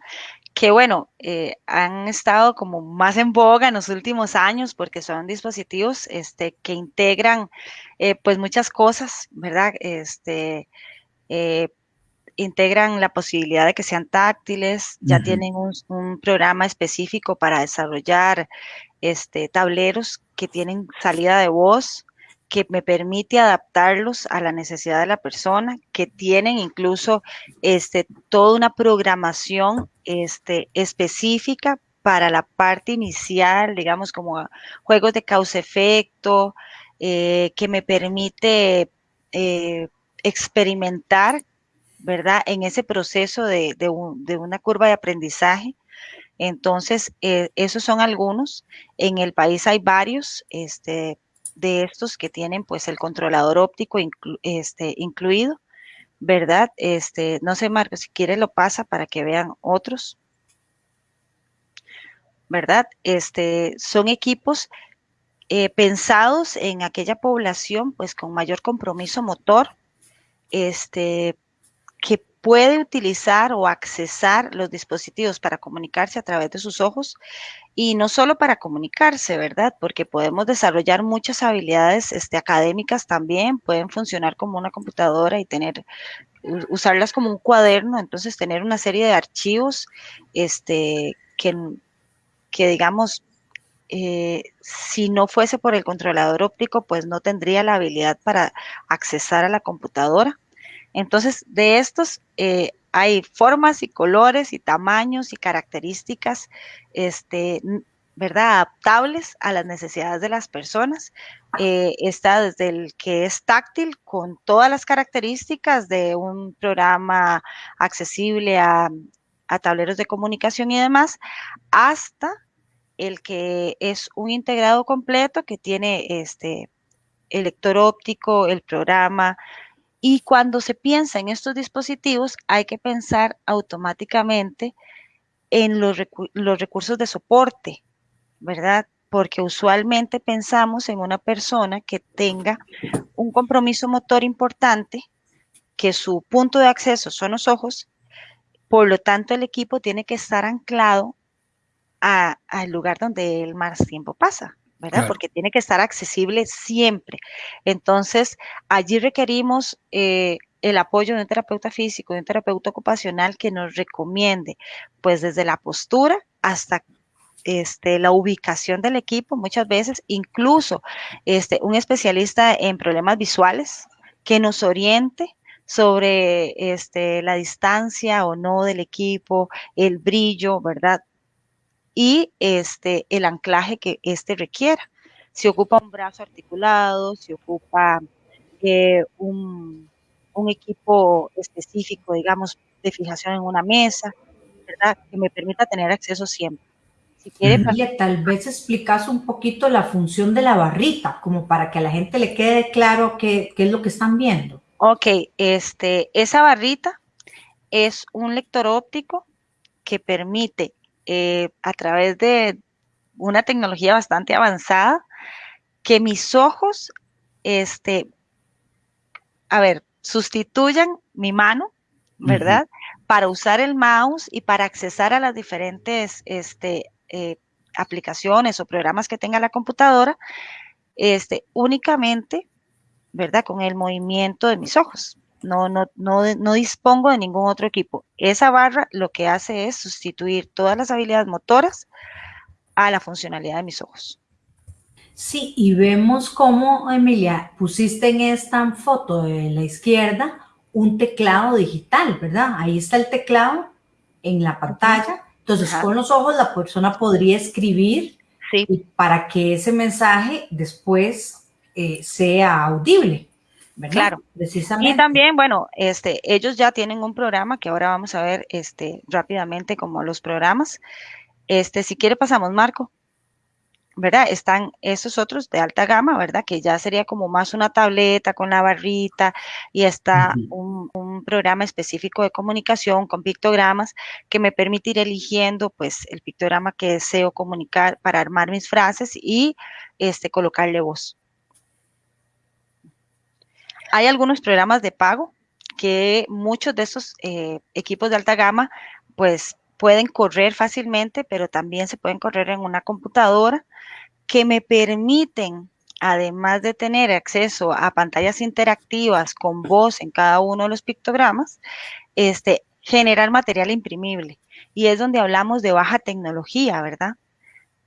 que bueno, eh, han estado como más en boga en los últimos años porque son dispositivos este, que integran eh, pues muchas cosas, ¿verdad? Este, integran la posibilidad de que sean táctiles, ya tienen un, programa específico para desarrollar este, tableros que tienen salida de voz, que me permite adaptarlos a la necesidad de la persona, que tienen incluso este, toda una programación este, específica para la parte inicial, digamos como juegos de causa-efecto, eh, que me permite eh, experimentar ¿verdad? En ese proceso de, una curva de aprendizaje. Entonces, eh, esos son algunos. En el país hay varios este, de estos que tienen pues el controlador óptico este, incluido, ¿verdad? Este, no sé, Marco, si quiere lo pasa para que vean otros. ¿Verdad? Este, son equipos eh, pensados en aquella población pues con mayor compromiso motor, este, que puede utilizar o accesar los dispositivos para comunicarse a través de sus ojos y no solo para comunicarse, ¿verdad? Porque podemos desarrollar muchas habilidades este, académicas también, pueden funcionar como una computadora y tener usarlas como un cuaderno, entonces tener una serie de archivos este, que, que digamos, eh, si no fuese por el controlador óptico, pues no tendría la habilidad para accesar a la computadora. Entonces, de estos eh, hay formas y colores y tamaños y características, este, ¿verdad? Adaptables a las necesidades de las personas. Eh, está desde el que es táctil con todas las características de un programa accesible a, a tableros de comunicación y demás, hasta el que es un integrado completo que tiene este el lector óptico, el programa, y cuando se piensa en estos dispositivos, hay que pensar automáticamente en los, recursos de soporte, ¿verdad? Porque usualmente pensamos en una persona que tenga un compromiso motor importante, que su punto de acceso son los ojos, por lo tanto el equipo tiene que estar anclado al lugar donde él más tiempo pasa. ¿Verdad? Porque tiene que estar accesible siempre. Entonces, allí requerimos eh, el apoyo de un terapeuta físico, de un terapeuta ocupacional que nos recomiende, pues desde la postura hasta este, la ubicación del equipo, muchas veces, incluso este, un especialista en problemas visuales que nos oriente sobre este, la distancia o no del equipo, el brillo, ¿verdad? Y este, el anclaje que éste requiera. Si ocupa un brazo articulado, si ocupa eh, un, equipo específico, digamos, de fijación en una mesa, ¿verdad? Que me permita tener acceso siempre. Si quiere, tal vez explicas un poquito la función de la barrita, como para que a la gente le quede claro qué, qué es lo que están viendo. Ok, este, esa barrita es un lector óptico que permite eh, a través de una tecnología bastante avanzada que mis ojos, este, a ver, sustituyan mi mano, ¿verdad? Para usar el mouse y para accesar a las diferentes este, eh, aplicaciones o programas que tenga la computadora, este, únicamente, ¿verdad? Con el movimiento de mis ojos. No, no, no, no dispongo de ningún otro equipo. Esa barra lo que hace es sustituir todas las habilidades motoras a la funcionalidad de mis ojos. Sí, y vemos cómo, Emilia, pusiste en esta foto de la izquierda un teclado digital, ¿verdad? Ahí está el teclado en la pantalla. Entonces, con los ojos la persona podría escribir para que ese mensaje después eh, sea audible. ¿Verdad? Claro. Precisamente. Y también, bueno, este, ellos ya tienen un programa que ahora vamos a ver este, rápidamente como los programas. Este, si quiere pasamos, Marco. ¿verdad? Están esos otros de alta gama, ¿verdad? Que ya sería como más una tableta con la barrita y está un, programa específico de comunicación con pictogramas que me permite ir eligiendo pues el pictograma que deseo comunicar para armar mis frases y este, colocarle voz. Hay algunos programas de pago que muchos de esos eh, equipos de alta gama pues pueden correr fácilmente, pero también se pueden correr en una computadora que me permiten, además de tener acceso a pantallas interactivas con voz en cada uno de los pictogramas, este, generar material imprimible. Y es donde hablamos de baja tecnología, ¿verdad?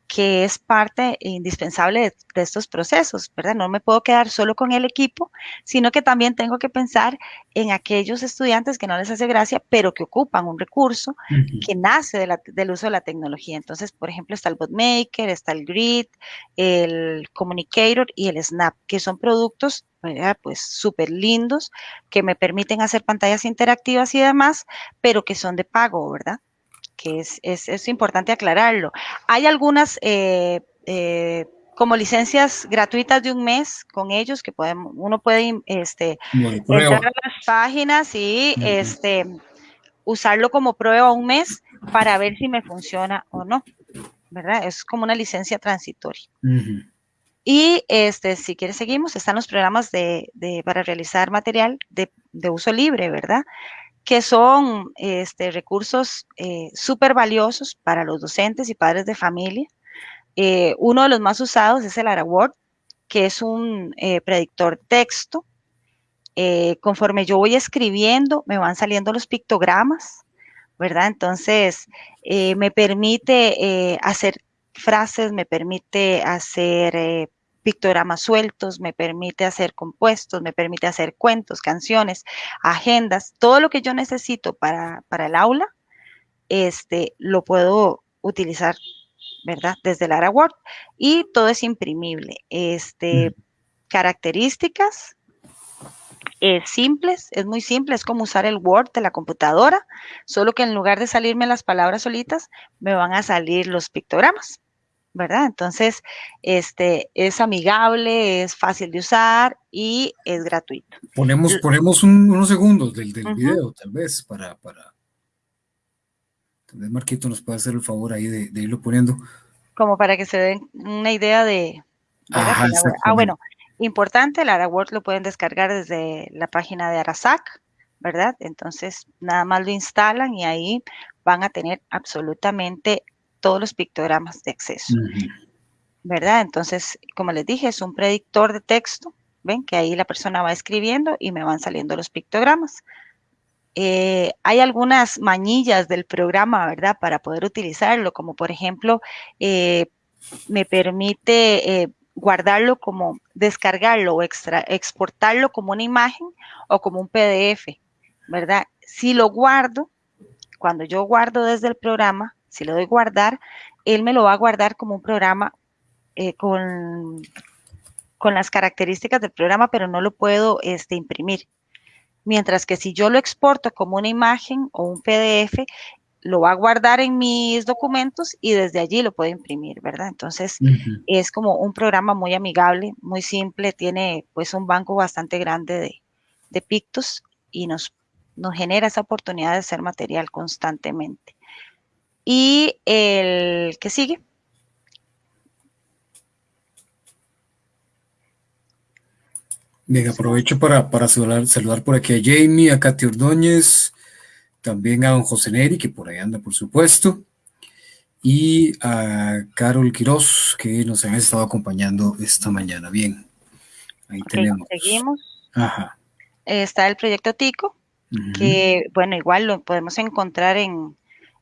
Que es parte indispensable de, estos procesos, ¿verdad? No me puedo quedar solo con el equipo, sino que también tengo que pensar en aquellos estudiantes que no les hace gracia, pero que ocupan un recurso que nace del uso de la tecnología. Entonces, por ejemplo, está el BotMaker, está el Grid, el Communicator y el Snap, que son productos pues súper lindos, que me permiten hacer pantallas interactivas y demás, pero que son de pago, ¿verdad? Que es, es, importante aclararlo. Hay algunas eh, eh, como licencias gratuitas de un mes con ellos que podemos, uno puede este, entrar a las páginas y este, usarlo como prueba un mes para ver si me funciona o no, ¿verdad? Es como una licencia transitoria. Y este, si quieres seguimos, están los programas de, de para realizar material de, de, uso libre, ¿verdad? Que son este, recursos eh, súper valiosos para los docentes y padres de familia. Eh, uno de los más usados es el AraWord, que es un eh, predictor texto. conforme yo voy escribiendo, me van saliendo los pictogramas, ¿verdad? Entonces, me permite hacer frases, me permite hacer pictogramas sueltos, me permite hacer compuestos, me permite hacer cuentos, canciones, agendas, todo lo que yo necesito para, el aula, este, lo puedo utilizar, ¿verdad? Desde el AraWord y todo es imprimible. Este, mm. Características es simples, es muy simple, es como usar el Word de la computadora, solo que en lugar de salirme las palabras solitas, me van a salir los pictogramas. ¿Verdad? Entonces, este, es amigable, es fácil de usar y es gratuito. Ponemos, ponemos unos segundos del, del video, tal vez, para, para... Tal vez Marquito nos puede hacer el favor ahí de, irlo poniendo. Como para que se den una idea de... ah, bueno, importante, el AraWord lo pueden descargar desde la página de Arasac, ¿verdad? Entonces, nada más lo instalan y ahí van a tener absolutamente todos los pictogramas de acceso. ¿Verdad? Entonces, como les dije, es un predictor de texto. Ven que ahí la persona va escribiendo y me van saliendo los pictogramas. Eh, hay algunas mañillas del programa, ¿verdad? Para poder utilizarlo, como por ejemplo, eh, me permite eh, guardarlo como, descargarlo o extra, exportarlo como una imagen o como un PDF, ¿verdad? Si lo guardo, cuando yo guardo desde el programa, si le doy guardar, él me lo va a guardar como un programa eh, con, con las características del programa, pero no lo puedo este, imprimir. Mientras que si yo lo exporto como una imagen o un PDF, lo va a guardar en mis documentos y desde allí lo puedo imprimir, ¿verdad? Entonces, es como un programa muy amigable, muy simple, tiene pues un banco bastante grande de, de pictos y nos, nos genera esa oportunidad de hacer material constantemente. Y el que sigue. Bien, aprovecho para, para saludar, saludar, por aquí a Jamie, a Katy Ordóñez, también a don José Neri, que por ahí anda, por supuesto, y a Carol Quiroz, que nos han estado acompañando esta mañana. Bien, ahí tenemos. Seguimos. Ajá. Está el proyecto TICO, que, bueno, igual lo podemos encontrar en,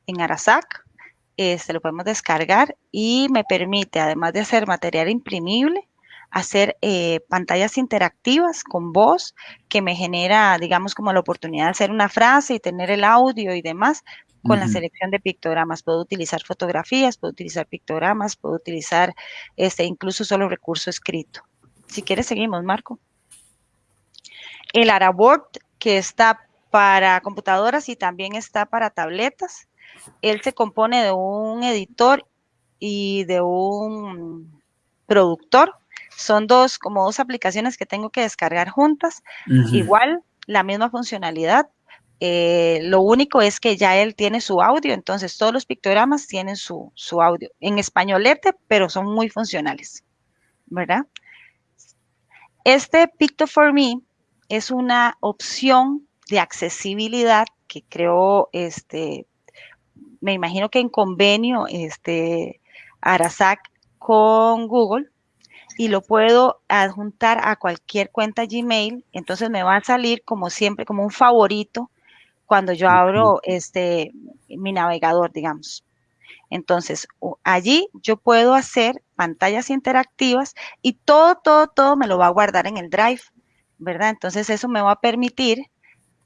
en Arasac, este, lo podemos descargar y me permite, además de hacer material imprimible, hacer eh, pantallas interactivas con voz que me genera, digamos, como la oportunidad de hacer una frase y tener el audio y demás con la selección de pictogramas. Puedo utilizar fotografías, puedo utilizar pictogramas, puedo utilizar este, incluso solo recurso escrito. Si quieres, seguimos, Marco. El Araboard, que está para computadoras y también está para tabletas. Él se compone de un editor y de un productor son dos, como dos aplicaciones que tengo que descargar juntas. Igual, la misma funcionalidad. Eh, lo único es que ya él tiene su audio, entonces todos los pictogramas tienen su, su audio en españolete, pero son muy funcionales, ¿verdad? Este Picto for Me es una opción de accesibilidad que creó este, me imagino que en convenio, este, Arasac con Google, y lo puedo adjuntar a cualquier cuenta Gmail, entonces me va a salir como siempre, como un favorito cuando yo abro este mi navegador, digamos. Entonces, allí yo puedo hacer pantallas interactivas y todo, todo, todo me lo va a guardar en el Drive, ¿verdad? Entonces, eso me va a permitir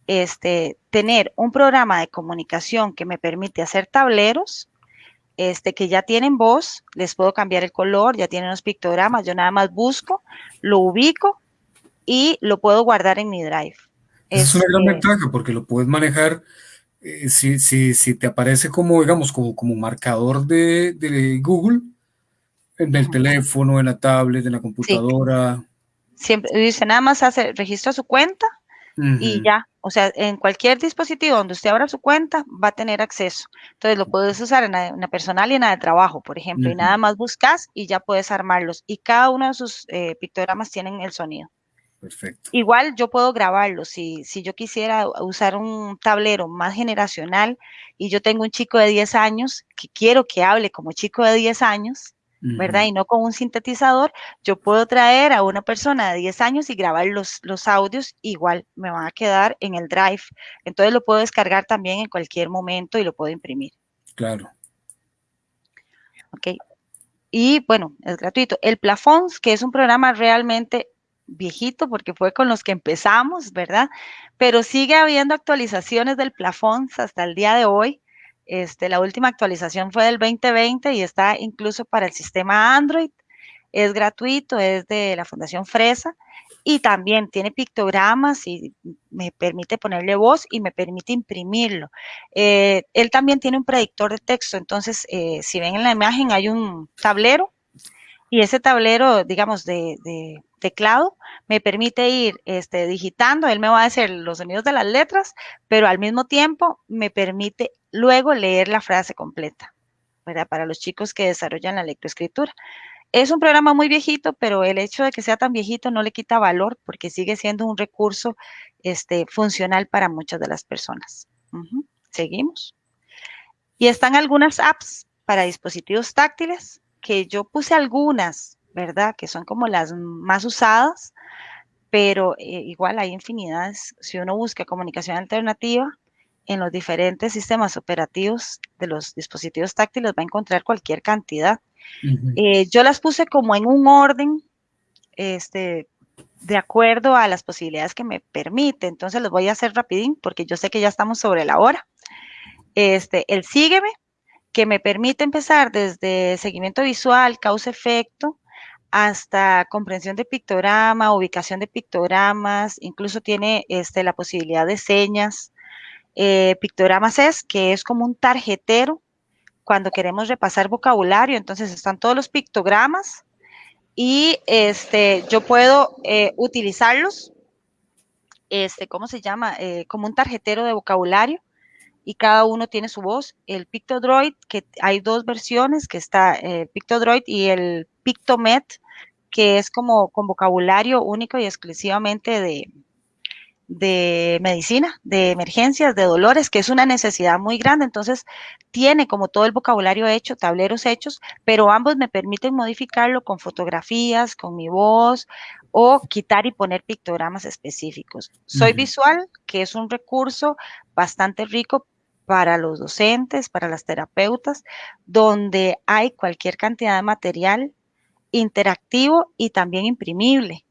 este, tener un programa de comunicación que me permite hacer tableros, este, que ya tienen voz, les puedo cambiar el color, ya tienen los pictogramas, yo nada más busco, lo ubico y lo puedo guardar en mi drive. Es, una gran este ventaja porque lo puedes manejar, eh, si, si, si, te aparece como, digamos, como, como marcador de, de Google, en el teléfono, en la tablet, en la computadora. Siempre dice, nada más hace, registra su cuenta y ya, o sea, en cualquier dispositivo donde usted abra su cuenta va a tener acceso. Entonces lo puedes usar en la, personal y en la de trabajo, por ejemplo, y nada más buscas y ya puedes armarlos. Y cada uno de sus eh, pictogramas tienen el sonido. Perfecto. Igual yo puedo grabarlos. Si, si yo quisiera usar un tablero más generacional y yo tengo un chico de 10 años que quiero que hable como chico de 10 años, ¿verdad? Y no con un sintetizador, yo puedo traer a una persona de 10 años y grabar los, los audios, igual me van a quedar en el drive. Entonces lo puedo descargar también en cualquier momento y lo puedo imprimir. Claro. Ok. Y bueno, es gratuito. El Plafons, que es un programa realmente viejito porque fue con los que empezamos, ¿verdad? Pero sigue habiendo actualizaciones del Plafons hasta el día de hoy. Este, la última actualización fue del 2020 y está incluso para el sistema Android. Es gratuito, es de la Fundación Fresa y también tiene pictogramas y me permite ponerle voz y me permite imprimirlo. Eh, él también tiene un predictor de texto, entonces eh, si ven en la imagen hay un tablero y ese tablero, digamos, de, de, teclado me permite ir este, digitando, él me va a hacer los sonidos de las letras, pero al mismo tiempo me permite luego leer la frase completa. Para los chicos que desarrollan la lectoescritura. Es un programa muy viejito, pero el hecho de que sea tan viejito no le quita valor porque sigue siendo un recurso este, funcional para muchas de las personas. Seguimos. Y están algunas apps para dispositivos táctiles, que yo puse algunas, ¿verdad? Que son como las más usadas, pero eh, igual hay infinidades. Si uno busca comunicación alternativa, en los diferentes sistemas operativos de los dispositivos táctiles va a encontrar cualquier cantidad. Eh, yo las puse como en un orden, este, de acuerdo a las posibilidades que me permite. Entonces los voy a hacer rapidín porque yo sé que ya estamos sobre la hora. Este, el sígueme, que me permite empezar desde seguimiento visual, causa-efecto, hasta comprensión de pictograma, ubicación de pictogramas, incluso tiene este, la posibilidad de señas, Eh, pictogramas es que es como un tarjetero cuando queremos repasar vocabulario, entonces están todos los pictogramas y este, yo puedo eh, utilizarlos, este, ¿cómo se llama? Eh, como un tarjetero de vocabulario y cada uno tiene su voz. El Pictodroid, que hay dos versiones, que está el Pictodroid y el Pictomet, que es como con vocabulario único y exclusivamente de, de medicina, de emergencias, de dolores, que es una necesidad muy grande. Entonces, tiene como todo el vocabulario hecho, tableros hechos, pero ambos me permiten modificarlo con fotografías, con mi voz o quitar y poner pictogramas específicos. Soy visual, que es un recurso bastante rico para los docentes, para las terapeutas, donde hay cualquier cantidad de material interactivo y también imprimible.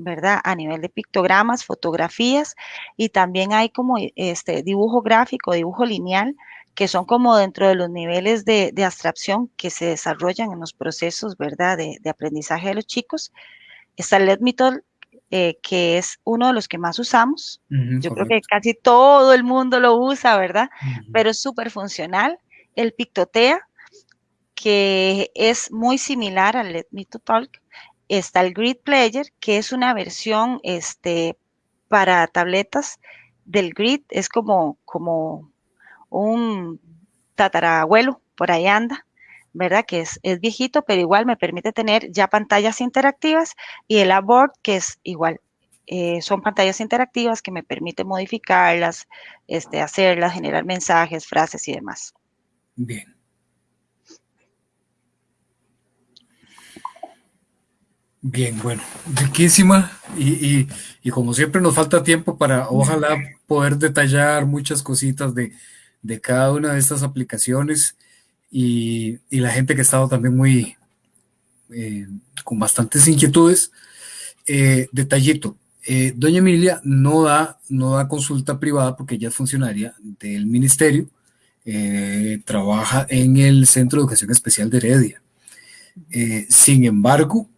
¿verdad? A nivel de pictogramas, fotografías y también hay como este dibujo gráfico, dibujo lineal, que son como dentro de los niveles de, abstracción que se desarrollan en los procesos, ¿verdad? De, aprendizaje de los chicos. Está el Edmitol, eh, que es uno de los que más usamos. Yo creo que casi todo el mundo lo usa, ¿verdad? Pero es súper funcional. El Pictotea, que es muy similar al Let Talk, está el Grid Player, que es una versión este, para tabletas del Grid, es como, como un tatarabuelo, por ahí anda, ¿verdad? Que es, es, viejito, pero igual me permite tener ya pantallas interactivas y el Aboard, que es igual. Eh, son pantallas interactivas que me permiten modificarlas, este, hacerlas, generar mensajes, frases y demás. Bien. Bien, bueno, riquísima y, como siempre nos falta tiempo para ojalá poder detallar muchas cositas de, cada una de estas aplicaciones y, la gente que ha estado también muy eh, con bastantes inquietudes. Eh, detallito, eh, doña Emilia no da, no da consulta privada porque ella es funcionaria del ministerio, trabaja en el Centro de Educación Especial de Heredia. sin embargo,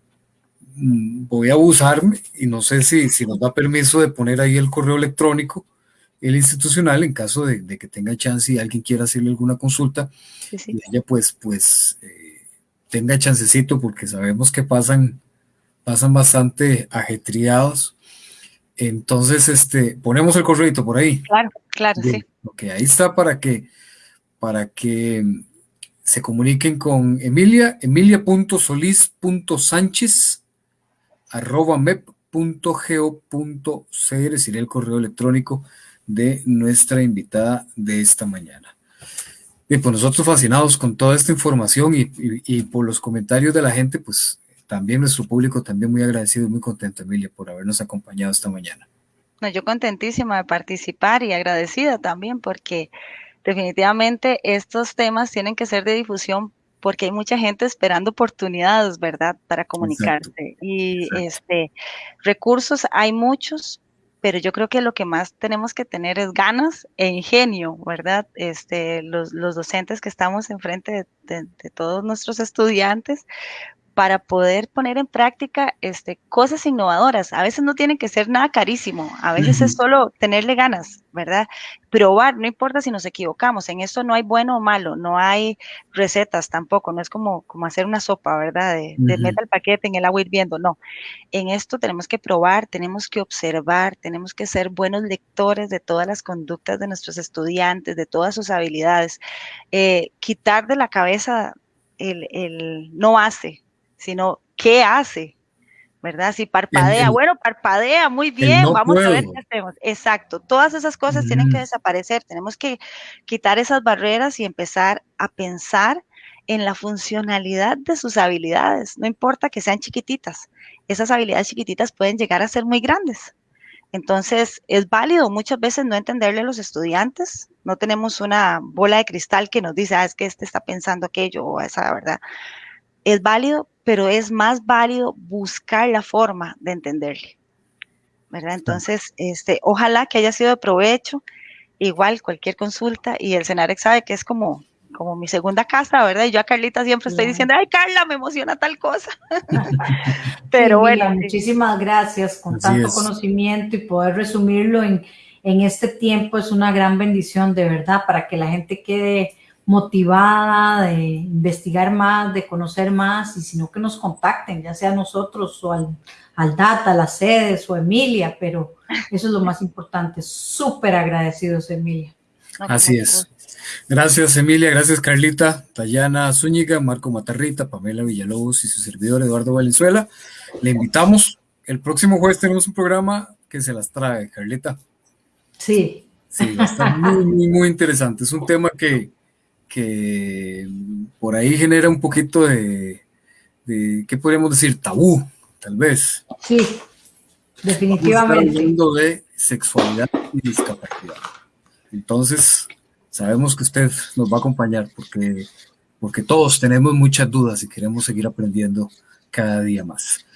voy a abusarme y no sé si, si nos da permiso de poner ahí el correo electrónico, el institucional, en caso de, que tenga chance y alguien quiera hacerle alguna consulta, y ella pues, pues eh, tenga chancecito porque sabemos que pasan, pasan bastante ajetreados. Entonces, este, ponemos el correo por ahí. Claro, claro, sí. Ok, ahí está para que, para que se comuniquen con Emilia, emilia.solis.sánchez arroba sería el correo electrónico de nuestra invitada de esta mañana. Y pues nosotros fascinados con toda esta información y, por los comentarios de la gente, pues también nuestro público también muy agradecido y muy contento, Emilia, por habernos acompañado esta mañana. No, yo contentísima de participar y agradecida también porque definitivamente estos temas tienen que ser de difusión porque hay mucha gente esperando oportunidades, ¿verdad?, para comunicarse. Y este recursos hay muchos, pero yo creo que lo que más tenemos que tener es ganas e ingenio, ¿verdad? Este, los, los docentes que estamos enfrente de, de todos nuestros estudiantes, para poder poner en práctica este, cosas innovadoras. A veces no tienen que ser nada carísimo, a veces es solo tenerle ganas, ¿verdad? Probar, no importa si nos equivocamos, en esto no hay bueno o malo, no hay recetas tampoco, no es como, como hacer una sopa, ¿verdad? De, meta el paquete en el agua hirviendo, no. En esto tenemos que probar, tenemos que observar, tenemos que ser buenos lectores de todas las conductas de nuestros estudiantes, de todas sus habilidades, eh, quitar de la cabeza el, el no hace, sino qué hace, ¿verdad? Si parpadea, bueno, parpadea, muy bien, vamos a ver qué hacemos. Exacto, todas esas cosas tienen que mm. desaparecer, tenemos que quitar esas barreras y empezar a pensar en la funcionalidad de sus habilidades, no importa que sean chiquititas, esas habilidades chiquititas pueden llegar a ser muy grandes. Entonces, es válido muchas veces no entenderle a los estudiantes, no tenemos una bola de cristal que nos dice, ah, es que este está pensando aquello o esa, ¿verdad? Es válido, pero es más válido buscar la forma de entenderle. ¿verdad? Entonces, este, ojalá que haya sido de provecho. Igual, cualquier consulta, y el Cenarex sabe que es como, como mi segunda casa, ¿verdad? Y yo a Carlita siempre estoy diciendo, ay, Carla, me emociona tal cosa. Pero bueno. Muchísimas gracias con tanto conocimiento y poder resumirlo en, en este tiempo es una gran bendición de verdad para que la gente quede motivada de investigar más, de conocer más y sino que nos contacten, ya sea nosotros o al, al DATA, las sedes o Emilia, pero eso es lo más importante. Súper agradecidos, Emilia. Así es. Gracias, Emilia. Gracias, Carlita, Tayana Zúñiga, Marco Matarrita, Pamela Villalobos y su servidor Eduardo Valenzuela. Le invitamos. El próximo jueves tenemos un programa que se las trae, Carlita. Sí. Sí, está muy, muy, muy interesante. Es un tema que, que por ahí genera un poquito de, de, ¿qué podríamos decir? Tabú, tal vez. Sí, definitivamente. Hablando de sexualidad y discapacidad. Entonces, sabemos que usted nos va a acompañar porque, porque todos tenemos muchas dudas y queremos seguir aprendiendo cada día más.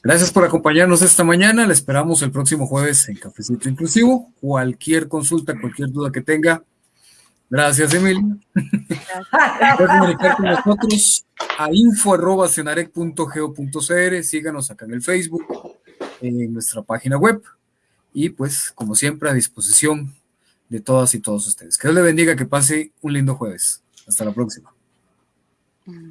Gracias por acompañarnos esta mañana. Le esperamos el próximo jueves en Cafecito Inclusivo. Cualquier consulta, cualquier duda que tenga. Gracias, Emilia. Puede comunicar con nosotros a info.cenarec.geo.cr. Síganos acá en el Facebook, en nuestra página web. Y pues, como siempre, a disposición de todas y todos ustedes. Que Dios le bendiga, que pase un lindo jueves. Hasta la próxima. Mm.